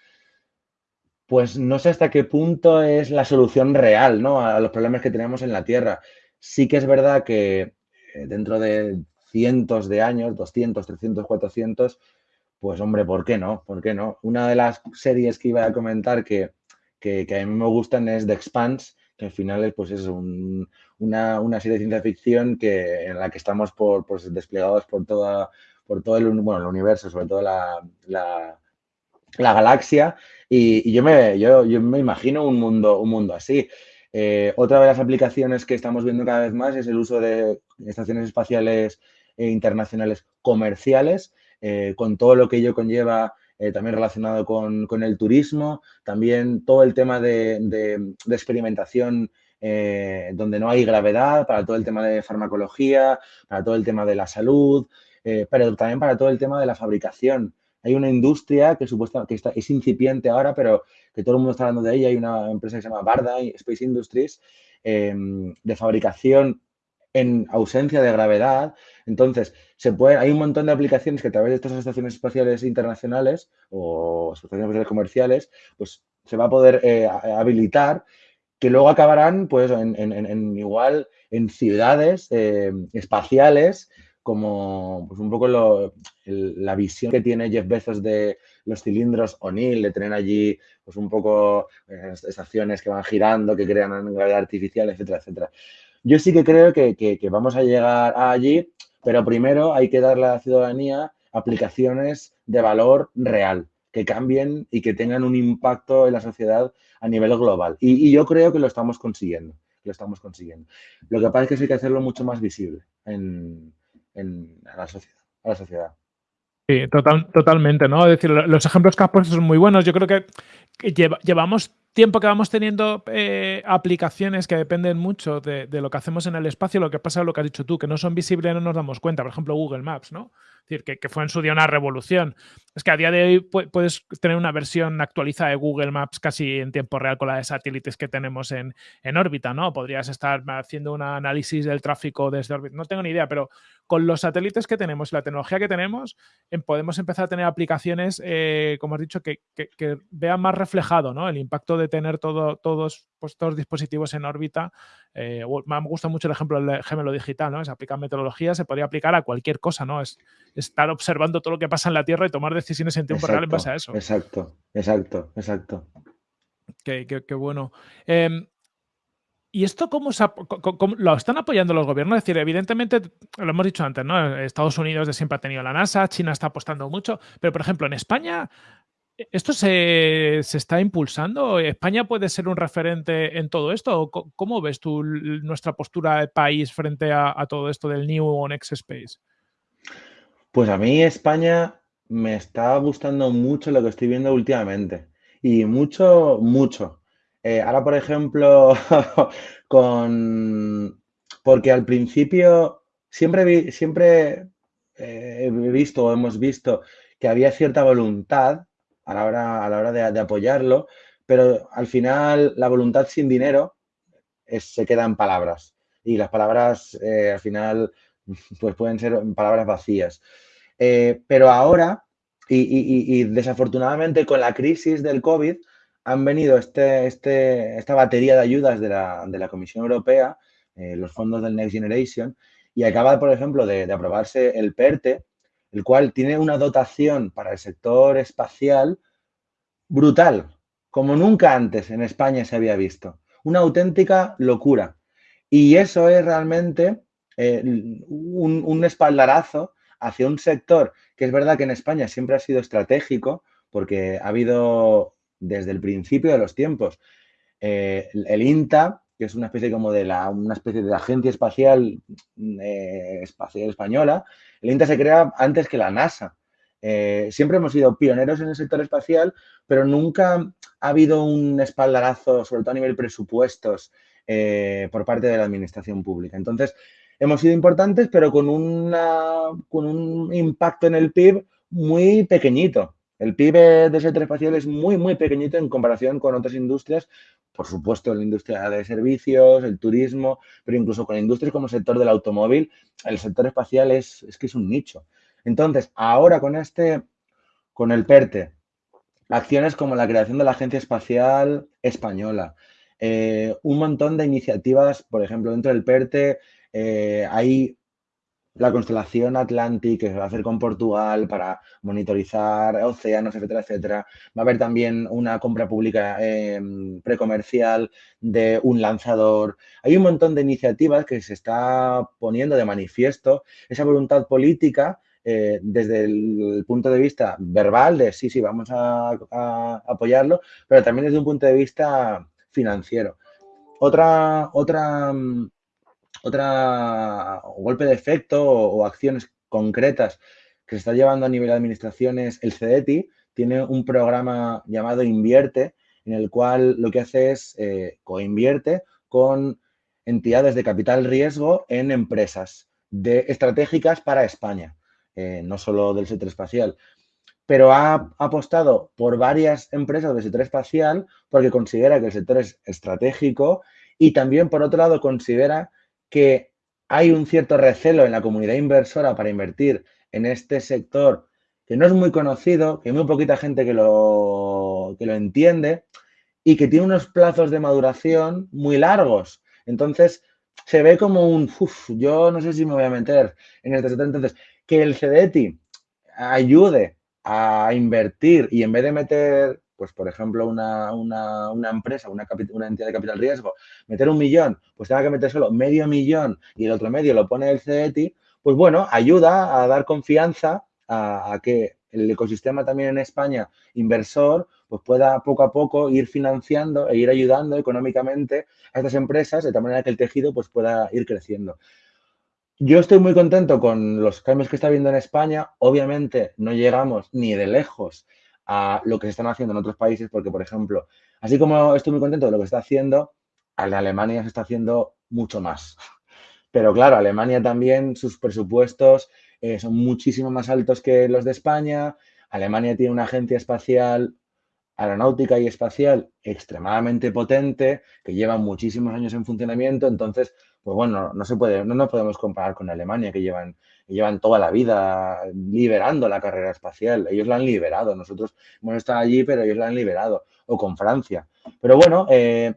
pues no sé hasta qué punto es la solución real, ¿no? A los problemas que tenemos en la Tierra. Sí que es verdad que dentro de cientos de años, 200, 300, 400, pues hombre, ¿por qué no? ¿Por qué no? Una de las series que iba a comentar que, que, a mí me gustan es The Expanse, que al final es, pues es una, una, serie de ciencia ficción que, en la que estamos por, pues, desplegados por, toda, por todo el, bueno, el universo, sobre todo la, la, la galaxia, y, y, yo, me, yo, yo me imagino un mundo, un mundo así. Eh, otra de las aplicaciones que estamos viendo cada vez más es el uso de estaciones espaciales e internacionales comerciales, eh, con todo lo que ello conlleva eh, también relacionado con, el turismo, también todo el tema de, experimentación donde no hay gravedad, para todo el tema de farmacología, para todo el tema de la salud, pero también para todo el tema de la fabricación hay una industria que supuestamente que está, es incipiente ahora, pero que todo el mundo está hablando de ella. Hay una empresa que se llama Barda Space Industries eh, de fabricación en ausencia de gravedad. Entonces, se puede, hay un montón de aplicaciones que a través de estas estaciones espaciales internacionales o estaciones espaciales comerciales, pues se va a poder eh, habilitar que luego acabarán, pues, en igual en ciudades eh, espaciales como pues un poco la visión que tiene Jeff Bezos de los cilindros O'Neill, de tener allí pues un poco eh, estaciones que van girando, que crean gravedad artificial, etcétera, etcétera. Yo sí que creo que, que, vamos a llegar allí, pero primero hay que darle a la ciudadanía aplicaciones de valor real, que cambien y que tengan un impacto en la sociedad a nivel global. Y, yo creo que lo estamos consiguiendo, lo estamos consiguiendo. Lo que pasa es que hay que hacerlo mucho más visible a, la sociedad, a la sociedad. Sí, total, totalmente, ¿no? Es decir, los ejemplos que has puesto son muy buenos. Yo creo que, que lleva, llevamos tiempo que vamos teniendo eh, aplicaciones que dependen mucho de, de, lo que hacemos en el espacio, lo que pasa es lo que has dicho tú, que no son visibles, no nos damos cuenta. Por ejemplo, Google Maps, ¿no? Es decir, que, que, fue en su día una revolución. Es que a día de hoy puedes tener una versión actualizada de Google Maps casi en tiempo real con la de satélites que tenemos en, en órbita, ¿no? Podrías estar haciendo un análisis del tráfico desde órbita, no tengo ni idea, pero con los satélites que tenemos y la tecnología que tenemos, eh, podemos empezar a tener aplicaciones, eh, como has dicho, que, que, vean más reflejado ¿no? el impacto de tener todo, todos, pues, todos dispositivos en órbita. Eh, me gusta mucho el ejemplo del gemelo digital, ¿no? Es aplicar metodología, se podría aplicar a cualquier cosa, ¿no? Es estar observando todo lo que pasa en la Tierra y tomar decisiones en tiempo exacto, real en base a eso. Exacto, exacto, exacto. Qué, qué, qué bueno. Eh, ¿Y esto cómo, se, cómo, lo están apoyando los gobiernos? Es decir, evidentemente, lo hemos dicho antes, ¿no? Estados Unidos de siempre ha tenido la NASA, China está apostando mucho, pero por ejemplo, en España, ¿esto se, se está impulsando? ¿España puede ser un referente en todo esto? ¿Cómo ves tú nuestra postura de país frente a, a todo esto del New on X Space? Pues a mí España me está gustando mucho lo que estoy viendo últimamente. Y mucho, mucho. Eh, ahora, por ejemplo, con... Porque al principio siempre, siempre eh, he visto o hemos visto que había cierta voluntad a la hora, a la hora de, de apoyarlo, pero al final la voluntad sin dinero es, se queda en palabras. Y las palabras eh, al final pues pueden ser palabras vacías. Eh, pero ahora, y, desafortunadamente con la crisis del COVID, han venido este, este, esta batería de ayudas de la, de la Comisión Europea, eh, los fondos del Next Generation, y acaba, por ejemplo, de, de, aprobarse el PERTE, el cual tiene una dotación para el sector espacial brutal, como nunca antes en España se había visto. Una auténtica locura. Y eso es realmente eh, un, espaldarazo hacia un sector que es verdad que en España siempre ha sido estratégico, porque ha habido desde el principio de los tiempos eh, el INTA, que es una especie como de la, una especie de agencia espacial, eh, espacial española, el INTA se crea antes que la NASA. Siempre hemos sido pioneros en el sector espacial, pero nunca ha habido un espaldarazo, sobre todo a nivel presupuestos, por parte de la administración pública. Entonces, hemos sido importantes, pero con, una, con un impacto en el PIB muy pequeñito. El PIB del sector espacial es muy, muy pequeñito en comparación con otras industrias, por supuesto, la industria de servicios, el turismo, pero incluso con industrias como el sector del automóvil, el sector espacial es, es que es un nicho. Entonces, ahora con este, con el PERTE, acciones como la creación de la Agencia Espacial Española, eh, un montón de iniciativas, por ejemplo, dentro del PERTE eh, hay la constelación Atlantic que se va a hacer con Portugal para monitorizar océanos, etcétera, etcétera. Va a haber también una compra pública em, precomercial de un lanzador. Hay un montón de iniciativas que se está poniendo de manifiesto esa voluntad política eh, desde el punto de vista verbal de sí, sí, vamos a, apoyarlo, pero también desde un punto de vista financiero. Otra, otra mm, otra golpe de efecto o, acciones concretas que se está llevando a nivel de administraciones, el CEDETI tiene un programa llamado Invierte, en el cual lo que hace es eh, coinvierte con entidades de capital riesgo en empresas estratégicas para España, eh, no solo del sector espacial. Pero ha apostado por varias empresas del sector espacial porque considera que el sector es estratégico y también, por otro lado, considera que hay un cierto recelo en la comunidad inversora para invertir en este sector que no es muy conocido, que hay muy poquita gente que lo, que lo entiende y que tiene unos plazos de maduración muy largos. Entonces, se ve como un, uff, yo no sé si me voy a meter en este sector. Entonces, que el CDETI ayude a invertir y en vez de meter pues por ejemplo, una, empresa, una, una, entidad de capital riesgo, meter un millón, pues tenga que meter solo medio millón y el otro medio lo pone el CETI, pues bueno, ayuda a dar confianza a, que el ecosistema también en España, inversor, pues pueda poco a poco ir financiando e ir ayudando económicamente a estas empresas de tal manera que el tejido pues pueda ir creciendo. Yo estoy muy contento con los cambios que está habiendo en España. Obviamente no llegamos ni de lejos a lo que se están haciendo en otros países, porque, por ejemplo, así como estoy muy contento de lo que está haciendo, en Alemania se está haciendo mucho más. Pero claro, Alemania también, sus presupuestos eh, son muchísimo más altos que los de España. Alemania tiene una agencia espacial, aeronáutica y espacial extremadamente potente, que lleva muchísimos años en funcionamiento. Entonces, pues bueno, no se puede, no nos podemos comparar con Alemania, que llevan, llevan toda la vida liberando la carrera espacial. Ellos la han liberado, nosotros hemos estado allí, pero ellos la han liberado, o con Francia. Pero bueno, eh,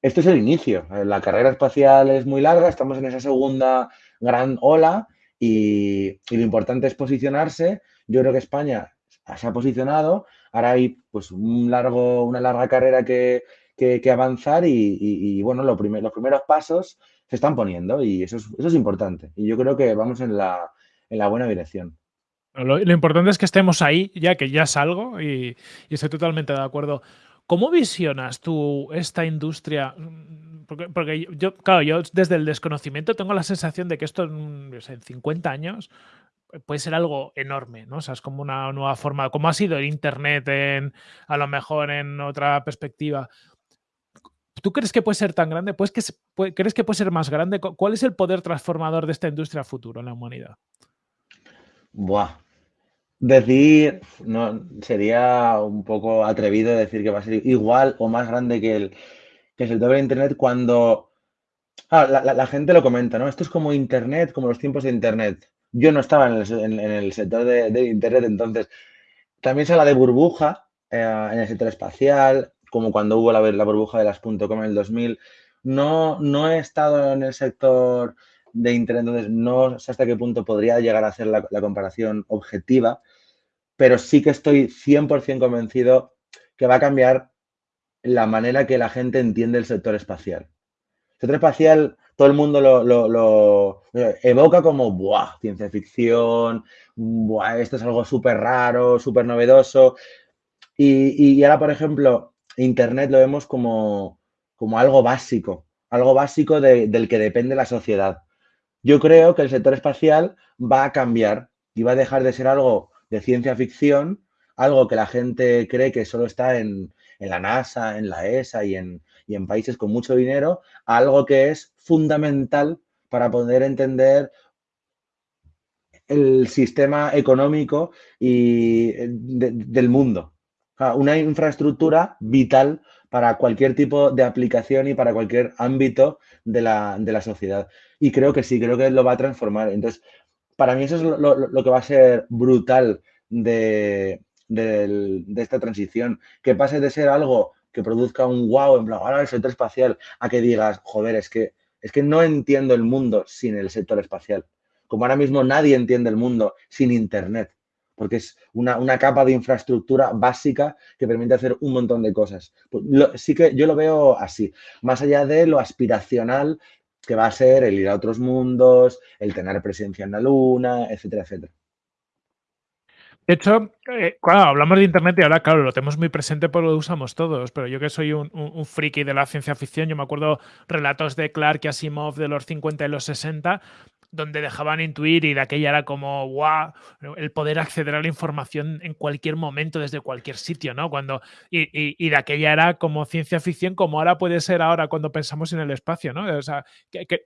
este es el inicio. La carrera espacial es muy larga, estamos en esa segunda gran ola y, lo importante es posicionarse. Yo creo que España se ha posicionado, ahora hay pues un largo, una larga carrera que, que, avanzar y, bueno, los primeros pasos se están poniendo y eso es, eso es importante. Y yo creo que vamos en la, en la buena dirección. Lo, importante es que estemos ahí, ya que ya salgo y, y, estoy totalmente de acuerdo. ¿Cómo visionas tú esta industria? Porque, porque, yo, claro, yo desde el desconocimiento tengo la sensación de que esto en, en 50 años puede ser algo enorme, ¿no? O sea, es como una nueva forma, como ha sido el Internet en, a lo mejor en otra perspectiva. ¿Tú crees que puede ser tan grande? ¿Pues que, ¿Crees que puede ser más grande? ¿Cuál es el poder transformador de esta industria futuro en la humanidad? Buah. Decir, sería un poco atrevido decir que va a ser igual o más grande que el, que el de Internet cuando ah, la, gente lo comenta, ¿no? Esto es como Internet, como los tiempos de Internet. Yo no estaba en el, sector de, Internet, entonces también se habla de burbuja eh, en el sector espacial, como cuando hubo la, burbuja de las .com en el 2000. No, no he estado en el sector de Internet, entonces no sé hasta qué punto podría llegar a hacer la, comparación objetiva, pero sí que estoy 100% convencido que va a cambiar la manera que la gente entiende el sector espacial. El sector espacial, todo el mundo lo, evoca como, ¡buah! Ciencia ficción. Esto es algo súper raro, súper novedoso. Y, ahora, por ejemplo, Internet lo vemos como, como algo básico, algo básico del que depende la sociedad. Yo creo que el sector espacial va a cambiar y va a dejar de ser algo de ciencia ficción, algo que la gente cree que solo está en, la NASA, en la ESA y en, y en países con mucho dinero, algo que es fundamental para poder entender el sistema económico y eh, del mundo. Una infraestructura vital para cualquier tipo de aplicación y para cualquier ámbito de la, sociedad. Y creo que sí, creo que lo va a transformar. Entonces, para mí eso es lo, que va a ser brutal de, esta transición, que pase de ser algo que produzca un wow, en plan, ahora el sector espacial, a que digas, joder, es que, es que no entiendo el mundo sin el sector espacial como ahora mismo nadie entiende el mundo sin Internet, porque es una, capa de infraestructura básica que permite hacer un montón de cosas. Pues sí que yo lo veo así, más allá de lo aspiracional que va a ser el ir a otros mundos, el tener presencia en la luna, etcétera, etcétera. De hecho, eh, cuando hablamos de Internet y ahora, claro, lo tenemos muy presente porque lo usamos todos, pero yo que soy un, un, friki de la ciencia ficción, yo me acuerdo relatos de Clark y Asimov de los 50 y los 60, donde dejaban intuir y de aquella era como, wow, el poder acceder a la información en cualquier momento, desde cualquier sitio, ¿no? Cuando, y, y, de aquella era como ciencia ficción, como ahora puede ser ahora cuando pensamos en el espacio, ¿no? O sea,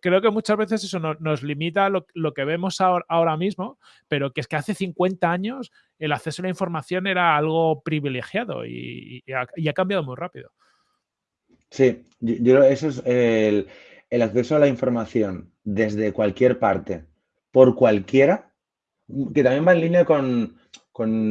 creo que muchas veces eso nos limita lo, lo, que vemos ahora, ahora mismo, pero que es que hace 50 años el acceso a la información era algo privilegiado y, y ha, cambiado muy rápido. Sí, yo, eso es el, el acceso a la información desde cualquier parte, por cualquiera, que también va en línea con,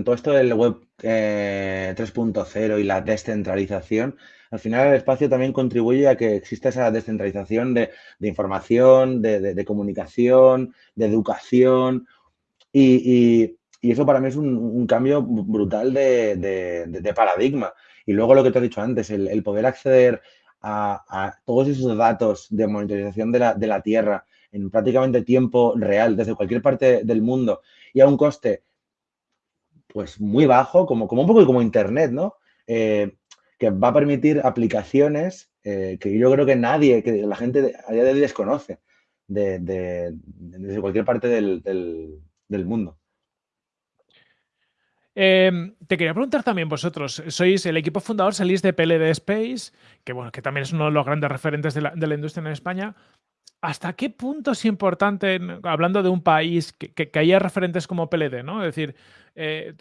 todo esto del web 3.0 eh, y la descentralización. Al final el espacio también contribuye a que exista esa descentralización de, información, de, comunicación, de educación. Y, eso para mí es un, cambio brutal de, paradigma. Y luego lo que te he dicho antes, el poder acceder a, todos esos datos de monitorización de la, de la, Tierra en prácticamente tiempo real desde cualquier parte del mundo y a un coste pues muy bajo, como, como un poco como Internet, ¿no? Eh, que va a permitir aplicaciones eh, que yo creo que nadie, que la gente a día de hoy desconoce de, desde cualquier parte del, del mundo. Em, te quería preguntar también vosotros, sois el equipo fundador, salís de PLD Space, que bueno, que también es uno de los grandes referentes de la, industria en España. ¿Hasta qué punto es importante, hablando de un país, que, haya referentes como PLD, ¿no? Es decir, eh,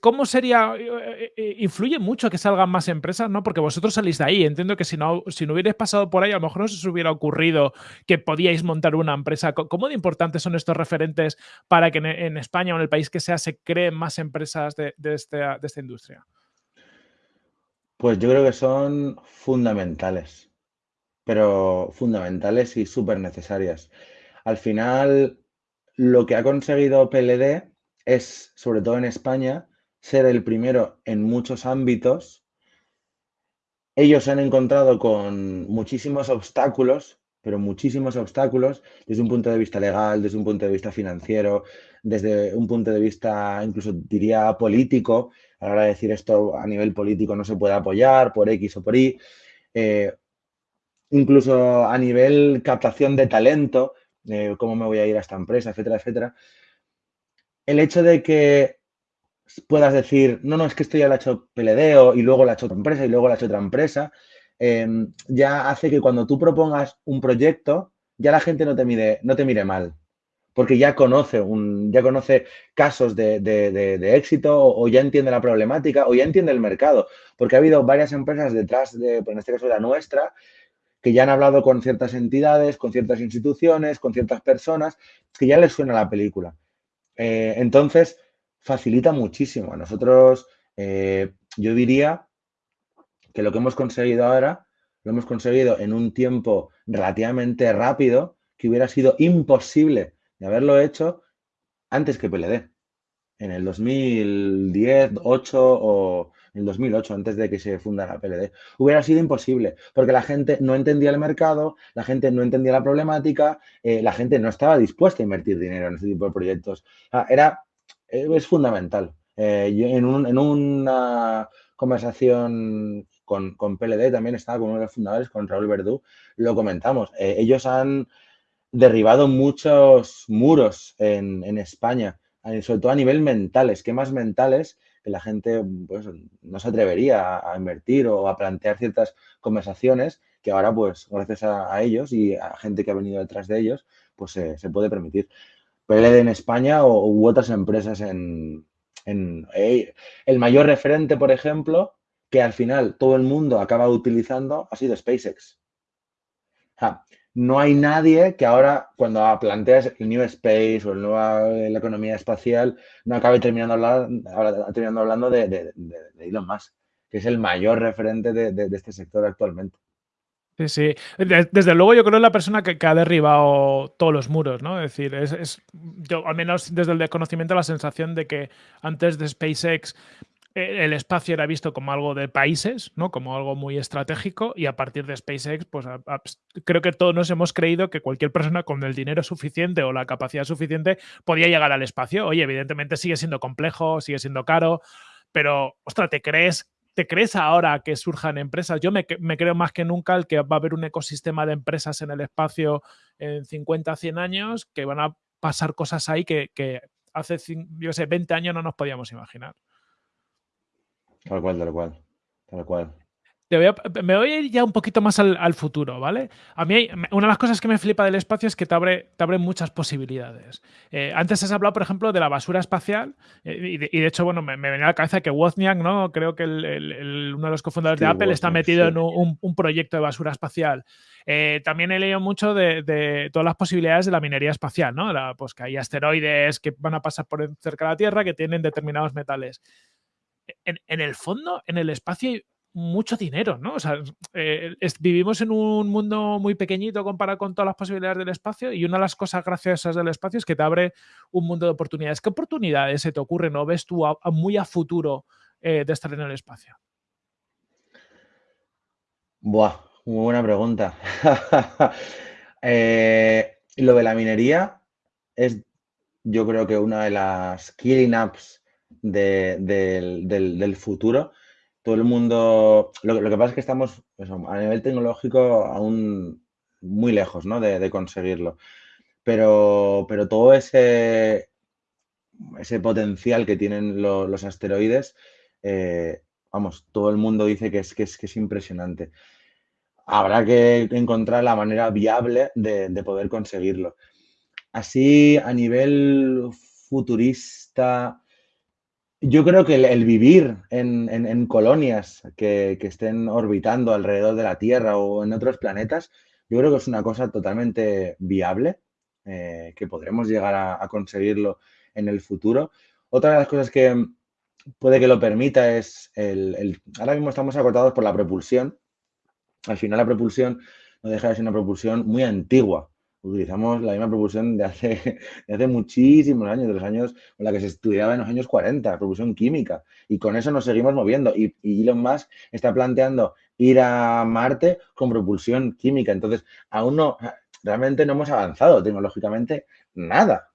¿Cómo sería? Eh, eh, eh, influye mucho que salgan más empresas, ¿no? Porque vosotros salís de ahí. Entiendo que si no, si no hubierais pasado por ahí, a lo mejor no se os hubiera ocurrido que podíais montar una empresa. ¿Cómo de importantes son estos referentes para que en, España o en el país que sea se creen más empresas de, esta, de esta industria? Pues yo creo que son fundamentales, pero fundamentales y súper necesarias. Al final, lo que ha conseguido PLD es, sobre todo en España, ser el primero en muchos ámbitos. Ellos se han encontrado con muchísimos obstáculos, pero muchísimos obstáculos desde un punto de vista legal, desde un punto de vista financiero, desde un punto de vista incluso diría político. A la hora de decir esto a nivel político no se puede apoyar por X o por Y. Eh, incluso a nivel captación de talento, cómo me voy a ir a esta empresa, etcétera, etcétera el hecho de que puedas decir, no, no, es que esto ya lo ha hecho Peledeo y luego lo ha hecho otra empresa y luego lo ha hecho otra empresa, em, ya hace que cuando tú propongas un proyecto, ya la gente no te mire, no te mire mal, porque ya conoce, un, ya conoce casos de, éxito o, ya entiende la problemática o ya entiende el mercado, porque ha habido varias empresas detrás de, en este caso la nuestra, que ya han hablado con ciertas entidades, con ciertas instituciones, con ciertas personas, que ya les suena la película. Eh, entonces, facilita muchísimo. A nosotros, eh, yo diría que lo que hemos conseguido ahora, lo hemos conseguido en un tiempo relativamente rápido, que hubiera sido imposible de haberlo hecho antes que PLD. En el 2010, 8 o en el 2008, antes de que se fundara PLD. Hubiera sido imposible, porque la gente no entendía el mercado, la gente no entendía la problemática, eh, la gente no estaba dispuesta a invertir dinero en este tipo de proyectos. era, eh, es fundamental. Eh, en, una conversación con, con PLD, también estaba con uno de los fundadores, con Raúl Verdú, lo comentamos. Eh, ellos han derribado muchos muros en, en España, sobre todo a nivel mental, esquemas mentales que la gente pues, no se atrevería a, invertir o a plantear ciertas conversaciones que ahora, pues, gracias a, ellos y a gente que ha venido detrás de ellos, pues se puede permitir. PLD en España o, u otras empresas en, eh, el mayor referente, por ejemplo, que al final todo el mundo acaba utilizando ha sido SpaceX. No hay nadie que ahora, cuando planteas el New Space o el nueva, la economía espacial, no acabe terminando, hablando, terminando hablando de, Elon Musk, que es el mayor referente de este sector actualmente. Sí, sí. Desde luego yo creo que es la persona que, ha derribado todos los muros, ¿no? Es decir, es, yo al menos desde el desconocimiento la sensación de que antes de SpaceX eh, el espacio era visto como algo de países, ¿no? Como algo muy estratégico y a partir de SpaceX, pues creo que todos nos hemos creído que cualquier persona con el dinero suficiente o la capacidad suficiente podía llegar al espacio. Oye, evidentemente sigue siendo complejo, sigue siendo caro, pero, ostras, ¿te crees ¿Te crees ahora que surjan empresas? Yo me, creo más que nunca el que va a haber un ecosistema de empresas en el espacio en 50, 100 años, que van a pasar cosas ahí que, hace, yo sé, 20 años no nos podíamos imaginar. Tal cual, tal cual, tal cual me voy a ir ya un poquito más al, futuro, ¿vale? A mí, una de las cosas que me flipa del espacio es que te abre, te abre muchas posibilidades. Eh, antes has hablado, por ejemplo, de la basura espacial, eh, y, de, hecho, bueno, me, venía a la cabeza que Wozniak, ¿no? Creo que uno de los cofundadores de Apple está metido en un, proyecto de basura espacial. Eh, también he leído mucho de, todas las posibilidades de la minería espacial, ¿no? pues que hay asteroides que van a pasar por cerca de la Tierra que tienen determinados metales. En, el fondo, en el espacio mucho dinero, ¿no? Eh, vivimos en un mundo muy pequeñito comparado con todas las posibilidades del espacio y una de las cosas graciosas del espacio es que te abre un mundo de oportunidades. ¿Qué oportunidades se te ocurren o ves tú muy a futuro eh, de estar en el espacio? Buah, muy buena pregunta. Eh, lo de la minería es, yo creo que una de las killing apps del futuro todo el mundo, lo, que pasa es que estamos a nivel tecnológico aún muy lejos de, conseguirlo. Pero, pero todo ese, ese potencial que tienen los asteroides, eh, vamos, todo el mundo dice que es, que es, que es impresionante. Habrá que encontrar la manera viable de, de poder conseguirlo. Así, a nivel futurista, yo creo que el, vivir en, colonias que, estén orbitando alrededor de la Tierra o en otros planetas, yo creo que es una cosa totalmente viable, eh, que podremos llegar a, conseguirlo en el futuro. Otra de las cosas que puede que lo permita es el, ahora mismo estamos acortados por la propulsión. Al final la propulsión no deja de ser una propulsión muy antigua utilizamos la misma propulsión de hace, hace muchísimos años, de los años con la que se estudiaba en los años 40, propulsión química. Y con eso nos seguimos moviendo. Y, Elon Musk está planteando ir a Marte con propulsión química. Entonces, aún no, realmente no hemos avanzado tecnológicamente nada.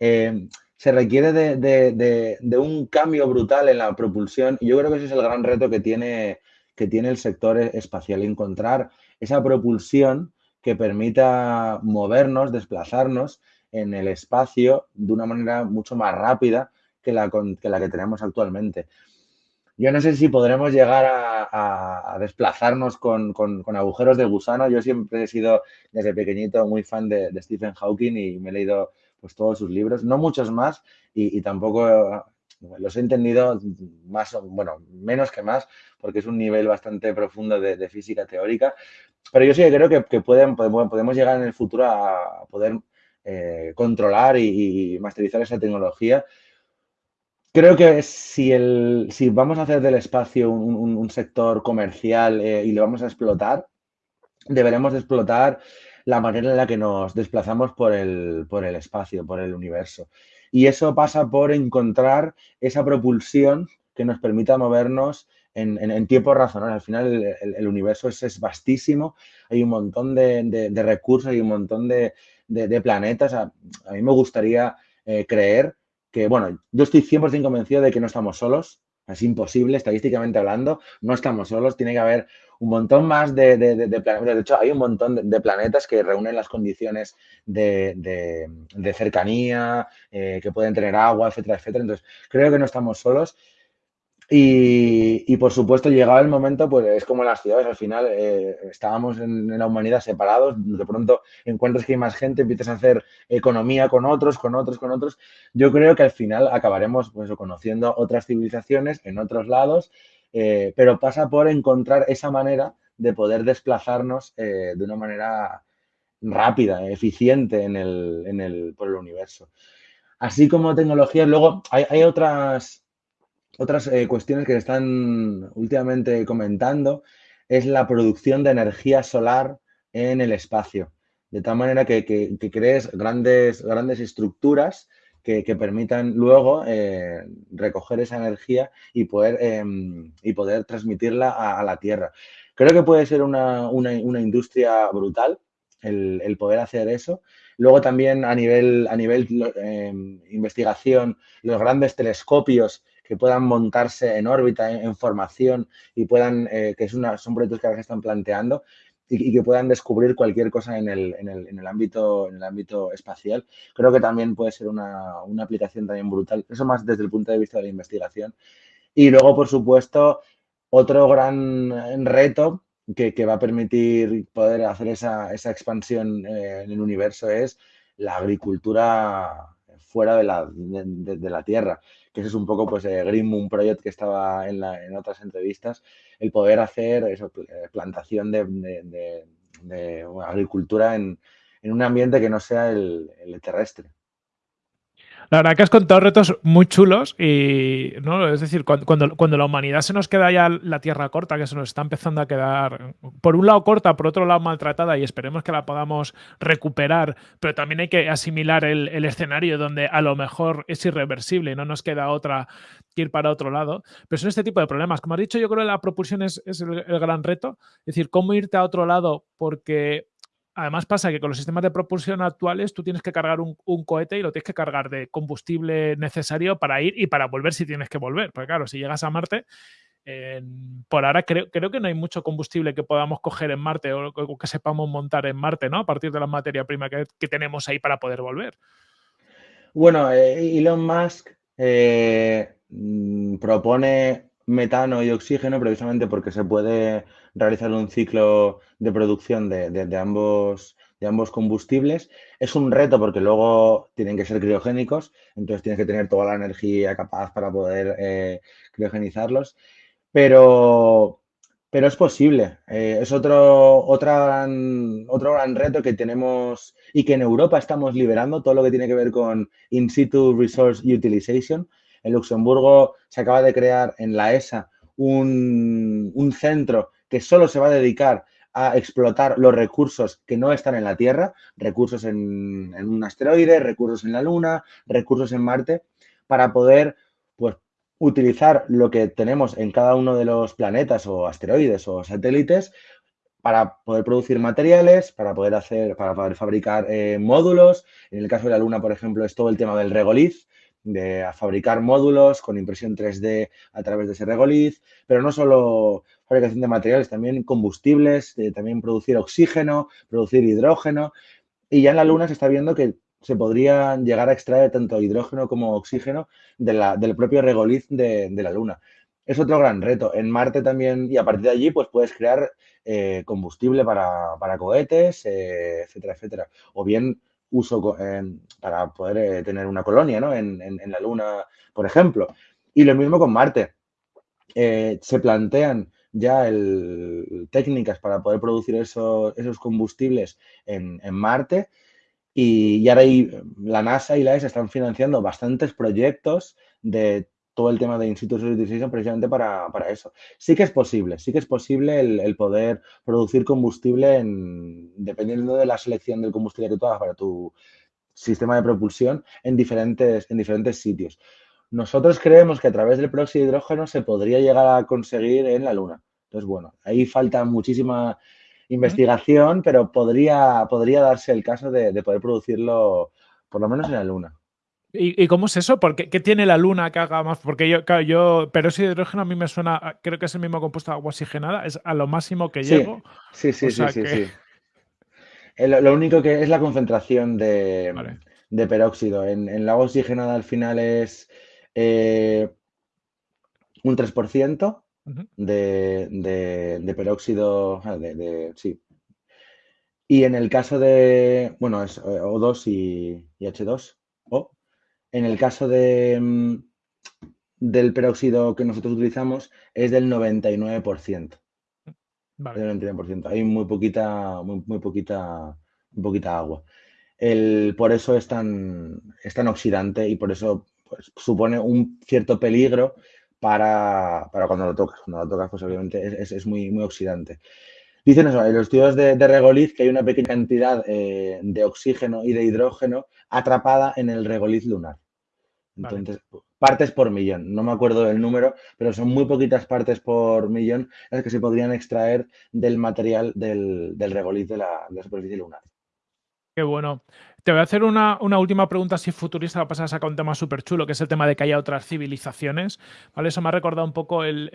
Eh, se requiere de, un cambio brutal en la propulsión y yo creo que ese es el gran reto que tiene, que tiene el sector espacial, encontrar esa propulsión que permita movernos, desplazarnos en el espacio de una manera mucho más rápida que la, que, tenemos actualmente. Yo no sé si podremos llegar a, desplazarnos con, agujeros de gusano. Yo siempre he sido desde pequeñito muy fan de, Stephen Hawking y me he leído pues, todos sus libros, no muchos más y, tampoco los he entendido más, bueno, menos que más, porque es un nivel bastante profundo de física teórica, pero yo sí creo que, pueden, podemos llegar en el futuro a poder eh, controlar y, masterizar esa tecnología. Creo que si, el, si vamos a hacer del espacio un, sector comercial eh, y lo vamos a explotar, deberemos explotar la manera en la que nos desplazamos por el, por el espacio, por el universo. Y eso pasa por encontrar esa propulsión que nos permita movernos en, tiempo razonable. Al final el, universo es, vastísimo, hay un montón de, recursos, hay un montón de, planetas. A, mí me gustaría eh, creer que, bueno, yo estoy 100% convencido de que no estamos solos, Es imposible, estadísticamente hablando, no estamos solos, tiene que haber un montón más de, planetas. De hecho, hay un montón de, planetas que reúnen las condiciones de, cercanía, eh, que pueden tener agua, etcétera, etcétera. Entonces, creo que no estamos solos y, por supuesto, llegaba el momento, pues es como las ciudades, al final eh, estábamos en, la humanidad separados, de pronto encuentras que hay más gente, empiezas a hacer economía con otros, con otros, con otros. Yo creo que al final acabaremos pues, conociendo otras civilizaciones en otros lados, eh, pero pasa por encontrar esa manera de poder desplazarnos eh, de una manera rápida, eficiente en el, en el, por el universo. Así como tecnologías, luego hay, otras otras eh, cuestiones que se están últimamente comentando es la producción de energía solar en el espacio. De tal manera que, crees grandes, grandes estructuras que, permitan luego eh, recoger esa energía y poder, em, y poder transmitirla a, la Tierra. Creo que puede ser una, industria brutal el, poder hacer eso. Luego también a nivel, a nivel em, investigación, los grandes telescopios que puedan montarse en órbita, en, formación y puedan, eh, que es una, son proyectos que ahora se están planteando y, que puedan descubrir cualquier cosa en el, en, el, en el, ámbito, en el ámbito espacial. Creo que también puede ser una, una aplicación también brutal. Eso más desde el punto de vista de la investigación. Y luego, por supuesto, otro gran reto que, que, va a permitir poder hacer esa, esa expansión eh, en el universo es la agricultura fuera de la, de, la Tierra, que ese es un poco pues eh, Green Moon Project que estaba en, en otras entrevistas, el poder hacer eso, eh, plantación de, agricultura en, un ambiente que no sea el terrestre. La verdad que has contado retos muy chulos y, ¿no? Es decir, cuando, cuando, la humanidad se nos queda ya la tierra corta, que se nos está empezando a quedar, por un lado corta, por otro lado maltratada y esperemos que la podamos recuperar, pero también hay que asimilar el, escenario donde a lo mejor es irreversible y no nos queda otra que ir para otro lado. Pero son este tipo de problemas. Como has dicho, yo creo que la propulsión es, el, el gran reto. Es decir, cómo irte a otro lado porque Además pasa que con los sistemas de propulsión actuales tú tienes que cargar un, cohete y lo tienes que cargar de combustible necesario para ir y para volver si tienes que volver. Porque claro, si llegas a Marte, por ahora creo, creo, que no hay mucho combustible que podamos coger en Marte o, que sepamos montar en Marte, ¿no? A partir de la materia prima que, tenemos ahí para poder volver. Bueno, eh, Elon Musk eh, mm, propone metano y oxígeno precisamente porque se puede realizar un ciclo de producción de, ambos, de ambos combustibles. Es un reto porque luego tienen que ser criogénicos, entonces tienes que tener toda la energía capaz para poder eh, criogenizarlos, pero, pero es posible. Eh, es otro, otra otro gran reto que tenemos y que en Europa estamos liberando, todo lo que tiene que ver con In situ Resource Utilization, en Luxemburgo se acaba de crear en la ESA un, centro que solo se va a dedicar a explotar los recursos que no están en la Tierra, recursos en, un asteroide, recursos en la Luna, recursos en Marte, para poder pues, utilizar lo que tenemos en cada uno de los planetas o asteroides o satélites para poder producir materiales, para poder hacer, para poder fabricar eh, módulos. En el caso de la Luna, por ejemplo, es todo el tema del regoliz, de fabricar módulos con impresión 3D a través de ese regoliz, pero no solo fabricación de materiales, también combustibles, también producir oxígeno, producir hidrógeno. Y ya en la Luna se está viendo que se podría llegar a extraer tanto hidrógeno como oxígeno del propio regoliz de, la Luna. Es otro gran reto. En Marte también, y a partir de allí, pues puedes crear eh, combustible para, cohetes, eh, etcétera, etcétera. O bien uso para poder eh, tener una colonia ¿no? en, la Luna, por ejemplo. Y lo mismo con Marte. Eh, se plantean ya el, técnicas para poder producir esos combustibles en, Marte y, y ahora la NASA y la ESA están financiando bastantes proyectos de todo el tema de in situ utilization precisamente para, eso. Sí que es posible, sí que es posible el, poder producir combustible en, dependiendo de la selección del combustible que tú hagas para tu sistema de propulsión en diferentes, en diferentes sitios. Nosotros creemos que a través del próxido de hidrógeno se podría llegar a conseguir en la Luna. Entonces, bueno, ahí falta muchísima investigación, pero podría, podría darse el caso de, de poder producirlo por lo menos en la Luna. ¿Y, cómo es eso? ¿Por qué, tiene la luna que haga más? Porque yo, claro, yo, peróxido de hidrógeno a mí me suena, creo que es el mismo compuesto de agua oxigenada, es a lo máximo que llego. Sí, sí, sí, sí, sí. Lo, único que es la concentración de, peróxido. En, en, la agua oxigenada al final es eh, un 3% de, de, peróxido, ah, de, sí. Y en el caso de, bueno, es O2 y, y H2, O. En el caso de, mm, del peróxido que nosotros utilizamos es del 99%. Vale. Del 99%. Hay muy poquita, muy, muy poquita, muy poquita agua. El, por eso es tan, es tan oxidante y por eso pues, supone un cierto peligro para, cuando lo tocas. Cuando lo tocas, pues obviamente es, muy, muy oxidante. Dicen eso, en los estudios de, de regoliz que hay una pequeña cantidad eh, de oxígeno y de hidrógeno atrapada en el regoliz lunar. Entonces, partes por millón. No me acuerdo del número, pero son muy poquitas partes por millón las que se podrían extraer del material del, regoliz de la, de la superficie lunar. Qué bueno. Te voy a hacer una, última pregunta así futurista, va a pasar a sacar un tema súper chulo, que es el tema de que haya otras civilizaciones. ¿vale? Eso me ha recordado un poco el,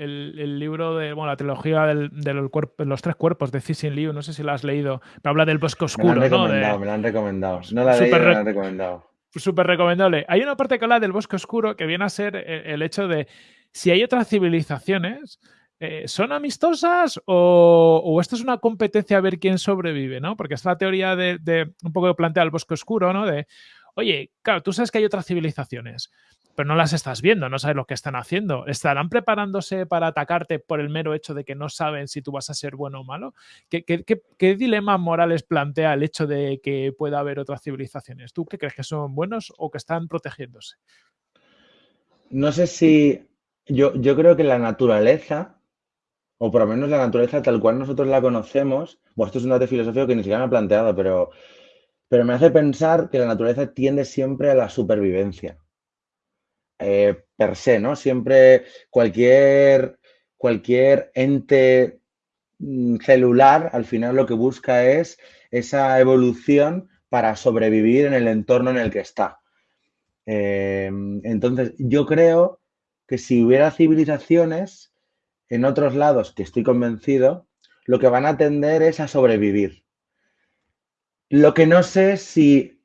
libro de, bueno, la trilogía de los, tres cuerpos de Cixin Liu, no sé si lo has leído, pero habla del bosque oscuro. Me lo han recomendado, me lo han recomendado. No la he leído, me lo han recomendado. Súper recomendable. Hay una parte que habla del bosque oscuro que viene a ser el hecho de si hay otras civilizaciones, eh, ¿son amistosas o, esto es una competencia a ver quién sobrevive, ¿no? Porque es la teoría de, un poco plantea el bosque oscuro, ¿no? De, oye, claro, tú sabes que hay otras civilizaciones, pero no las estás viendo, no sabes lo que están haciendo. ¿Estarán preparándose para atacarte por el mero hecho de que no saben si tú vas a ser bueno o malo? ¿Qué, qué dilemas morales plantea el hecho de que pueda haber otras civilizaciones? ¿Tú qué crees que son buenos o que están protegiéndose? No sé si yo, yo creo que la naturaleza o por lo menos la naturaleza tal cual nosotros la conocemos, bueno, esto es un dato filosófico que ni siquiera me ha planteado, pero, pero me hace pensar que la naturaleza tiende siempre a la supervivencia. Eh, per se, ¿no? Siempre cualquier, cualquier ente mm, celular al final lo que busca es esa evolución para sobrevivir en el entorno en el que está. Eh, entonces, yo creo que si hubiera civilizaciones en otros lados, que estoy convencido, lo que van a tender es a sobrevivir. Lo que no sé si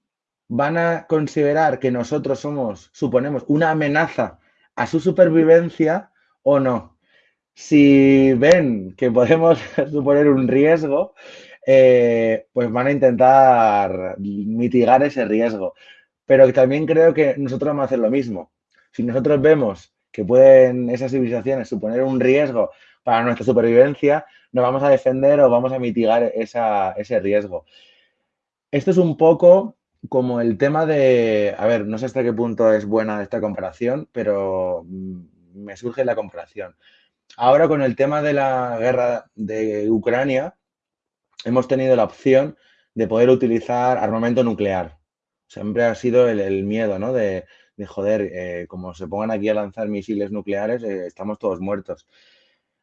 van a considerar que nosotros somos, suponemos, una amenaza a su supervivencia o no. Si ven que podemos suponer un riesgo, eh, pues van a intentar mitigar ese riesgo. Pero también creo que nosotros vamos a hacer lo mismo. Si nosotros vemos que pueden esas civilizaciones suponer un riesgo para nuestra supervivencia, nos vamos a defender o vamos a mitigar ese riesgo. Esto es un poco como el tema de, a ver, no sé hasta qué punto es buena esta comparación, pero mm, me surge la comparación. Ahora con el tema de la guerra de Ucrania, hemos tenido la opción de poder utilizar armamento nuclear. Siempre ha sido el, miedo, ¿no? De joder, eh, como se pongan aquí a lanzar misiles nucleares, eh, estamos todos muertos.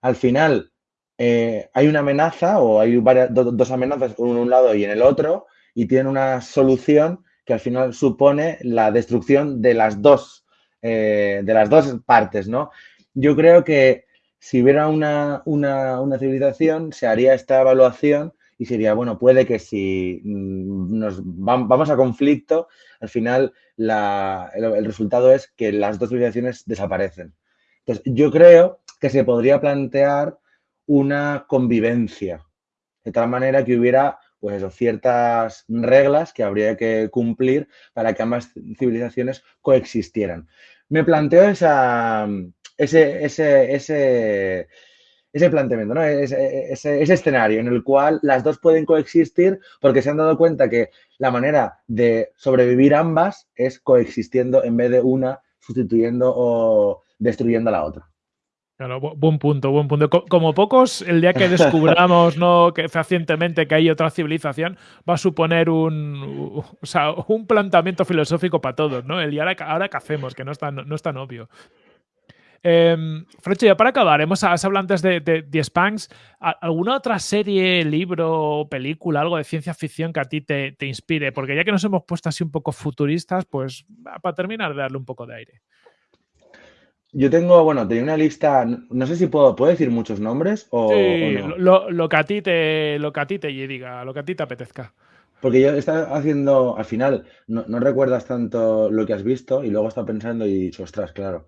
Al final, eh, hay una amenaza o hay varias, dos amenazas en un lado y en el otro y tienen una solución que al final supone la destrucción de las dos, de las dos partes, ¿no? Yo creo que si hubiera una, una civilización, se haría esta evaluación y sería, bueno, puede que si mm, nos vamos a conflicto, al final el, resultado es que las dos civilizaciones desaparecen. Entonces, yo creo que se podría plantear una convivencia, de tal manera que hubiera pues ciertas reglas que habría que cumplir para que ambas civilizaciones coexistieran. Me planteo esa, ese, ese, ese planteamiento, ¿no? ese, ese, escenario en el cual las dos pueden coexistir porque se han dado cuenta que la manera de sobrevivir ambas es coexistiendo en vez de una sustituyendo o destruyendo a la otra. Claro, buen punto, buen punto. Como pocos, el día que descubramos ¿no? que fehacientemente que hay otra civilización, va a suponer un, o sea, un planteamiento filosófico para todos, ¿no? Y ahora, ahora qué hacemos, que no es tan, no es tan obvio. Eh, ya para acabar, hemos hablado antes de, de, de Spanx. ¿Alguna otra serie, libro, película, algo de ciencia ficción que a ti te, te, inspire? Porque ya que nos hemos puesto así un poco futuristas, pues para terminar de darle un poco de aire. Yo tengo, bueno, tenía una lista, no sé si puedo, ¿puedo decir muchos nombres o, sí, o no? lo, lo, que a ti te, lo que a ti te diga, lo que a ti te apetezca. Porque yo estaba haciendo, al final, no, no, recuerdas tanto lo que has visto y luego estás pensando y dicho, ostras, claro.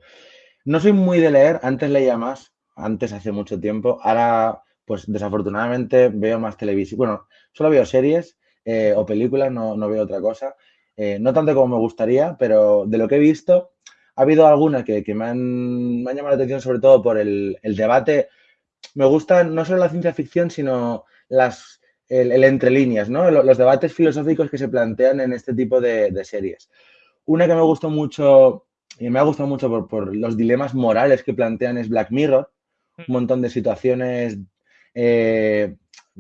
No soy muy de leer, antes leía más, antes hace mucho tiempo, ahora, pues desafortunadamente veo más televisión. Bueno, solo veo series eh, o películas, no, no, veo otra cosa. Eh, no tanto como me gustaría, pero de lo que he visto, ha habido algunas que, que me, han, me, han, llamado la atención, sobre todo por el, el, debate. Me gusta no solo la ciencia ficción, sino las, el, entre líneas, ¿no? los debates filosóficos que se plantean en este tipo de, de, series. Una que me gustó mucho, y me ha gustado mucho por, por, los dilemas morales que plantean es Black Mirror. Un montón de situaciones, eh,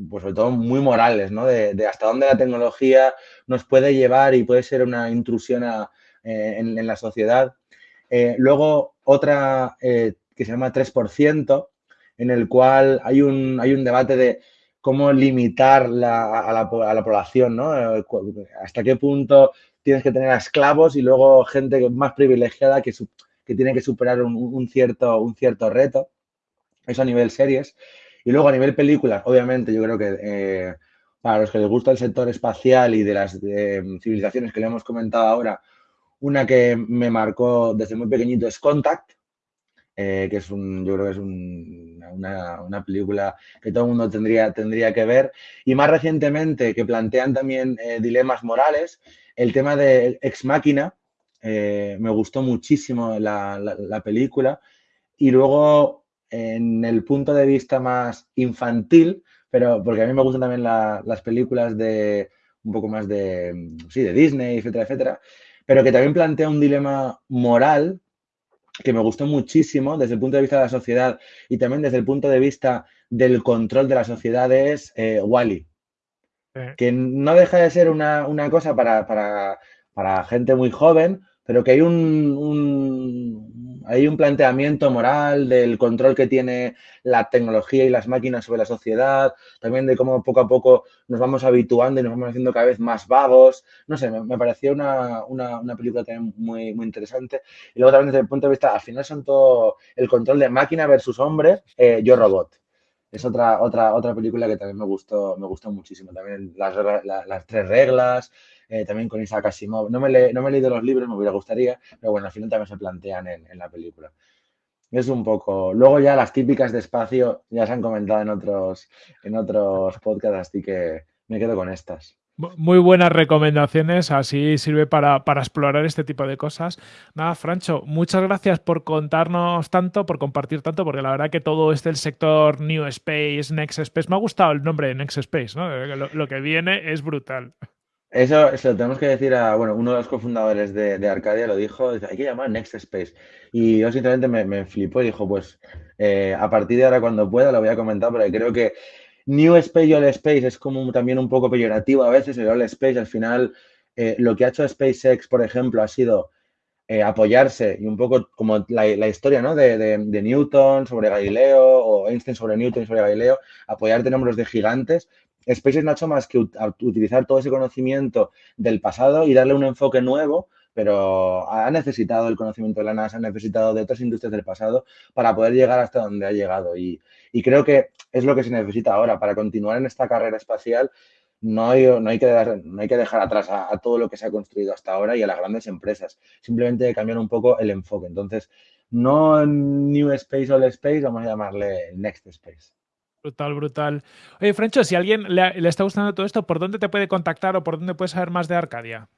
pues sobre todo muy morales, ¿no? De, de, hasta dónde la tecnología nos puede llevar y puede ser una intrusión a, eh, en, en la sociedad. Eh, luego, otra que se llama 3%, en el cual hay un, hay un debate de cómo limitar la, a, la, a, la, población, ¿no? Hasta qué punto tienes que tener a esclavos y luego gente más privilegiada que, que tiene que superar un, un, cierto, un cierto reto. Eso a nivel series. Y luego a nivel películas, obviamente, yo creo que eh, para los que les gusta el sector espacial y de las de, civilizaciones que le hemos comentado ahora, una que me marcó desde muy pequeñito es Contact, eh, que es un, yo creo que es un, una, una, película que todo el mundo tendría, tendría que ver. Y más recientemente, que plantean también eh, dilemas morales, el tema de Ex Máquina, eh, me gustó muchísimo la, la, la, película. Y luego, en el punto de vista más infantil, pero porque a mí me gustan también la, las películas de un poco más de, sí, de Disney, etcétera, etcétera pero que también plantea un dilema moral que me gustó muchísimo desde el punto de vista de la sociedad y también desde el punto de vista del control de la sociedad es eh, Wally. Sí. Que no deja de ser una, una cosa para, para, para, gente muy joven, pero que hay un, un, hay un planteamiento moral del control que tiene la tecnología y las máquinas sobre la sociedad, también de cómo poco a poco nos vamos habituando y nos vamos haciendo cada vez más vagos. No sé, me, me pareció una, una, una, película también muy, muy interesante. Y luego también desde el punto de vista, al final son todo el control de máquina versus hombre, eh, yo robot. Es otra, otra, otra película que también me gustó, me gustó muchísimo. También las, las, las tres reglas, eh, también con Isaac Asimov. No me, no me he leído los libros, me hubiera gustaría, pero bueno, al final también se plantean en, la película es un poco. Luego ya las típicas de espacio ya se han comentado en otros, en otros podcasts, así que me quedo con estas. Muy buenas recomendaciones, así sirve para, para, explorar este tipo de cosas. Nada, Francho, muchas gracias por contarnos tanto, por compartir tanto, porque la verdad que todo este el sector New Space, Next Space, me ha gustado el nombre de Next Space, ¿no? Lo que viene es brutal. Eso se lo tenemos que decir a, bueno, uno de los cofundadores de, de Arcadia lo dijo, hay que llamar Next Space. Y yo sinceramente me, me flipó y dijo, pues eh, a partir de ahora cuando pueda lo voy a comentar, porque creo que New Space y All Space es como también un poco peyorativo a veces, el All Space al final, eh, lo que ha hecho SpaceX, por ejemplo, ha sido eh, apoyarse y un poco como la, la historia ¿no? de, de, Newton sobre Galileo o Einstein sobre Newton sobre Galileo, apoyarte en hombros de gigantes, SpaceX no ha hecho más que utilizar todo ese conocimiento del pasado y darle un enfoque nuevo, pero ha necesitado el conocimiento de la NASA, ha necesitado de otras industrias del pasado para poder llegar hasta donde ha llegado. Y, y creo que es lo que se necesita ahora para continuar en esta carrera espacial. No hay, que, dejar, atrás a, todo lo que se ha construido hasta ahora y a las grandes empresas. Simplemente cambiar un poco el enfoque. Entonces, no New Space o Space, vamos a llamarle Next Space. Brutal, brutal. Oye, Francho, si a alguien le, está gustando todo esto, ¿por dónde te puede contactar o por dónde puedes saber más de Arcadia?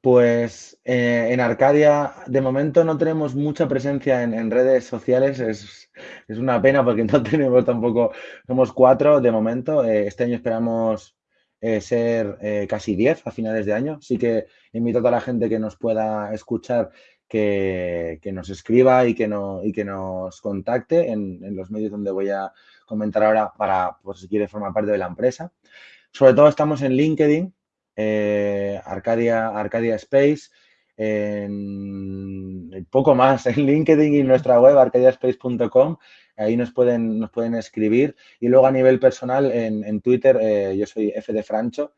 Pues eh, en Arcadia, de momento no tenemos mucha presencia en, redes sociales. Es, es, una pena porque no tenemos tampoco, somos cuatro de momento. Eh, este año esperamos eh, ser casi diez a finales de año. Así que invito a toda la gente que nos pueda escuchar que, nos escriba y que, no, y que nos contacte en, en, los medios donde voy a comentar ahora para, por si quiere formar parte de la empresa. Sobre todo estamos en LinkedIn, eh, Arcadia, Arcadia Space. en poco más en LinkedIn y nuestra web arcadiaspace.com. Ahí nos pueden, nos pueden escribir. Y luego a nivel personal, en, Twitter, eh, yo soy F de Francho.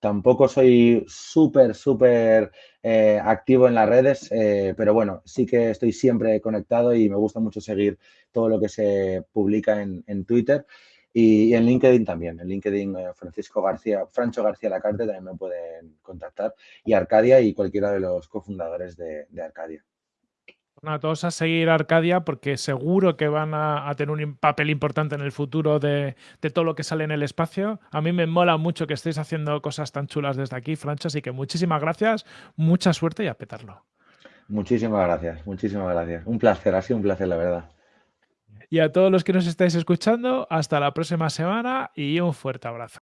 Tampoco soy súper, súper eh, activo en las redes, eh, pero bueno, sí que estoy siempre conectado y me gusta mucho seguir todo lo que se publica en, en Twitter. Y, en LinkedIn también. En LinkedIn, eh, Francisco García, Francho García Lacarte también me pueden contactar. Y Arcadia y cualquiera de los cofundadores de, Arcadia. Bueno, a todos a seguir Arcadia porque seguro que van a, tener un papel importante en el futuro de, todo lo que sale en el espacio. A mí me mola mucho que estéis haciendo cosas tan chulas desde aquí, Francho, así que muchísimas gracias, mucha suerte y a petarlo. Muchísimas gracias, muchísimas gracias. Un placer, ha sido un placer, la verdad. Y a todos los que nos estáis escuchando, hasta la próxima semana y un fuerte abrazo.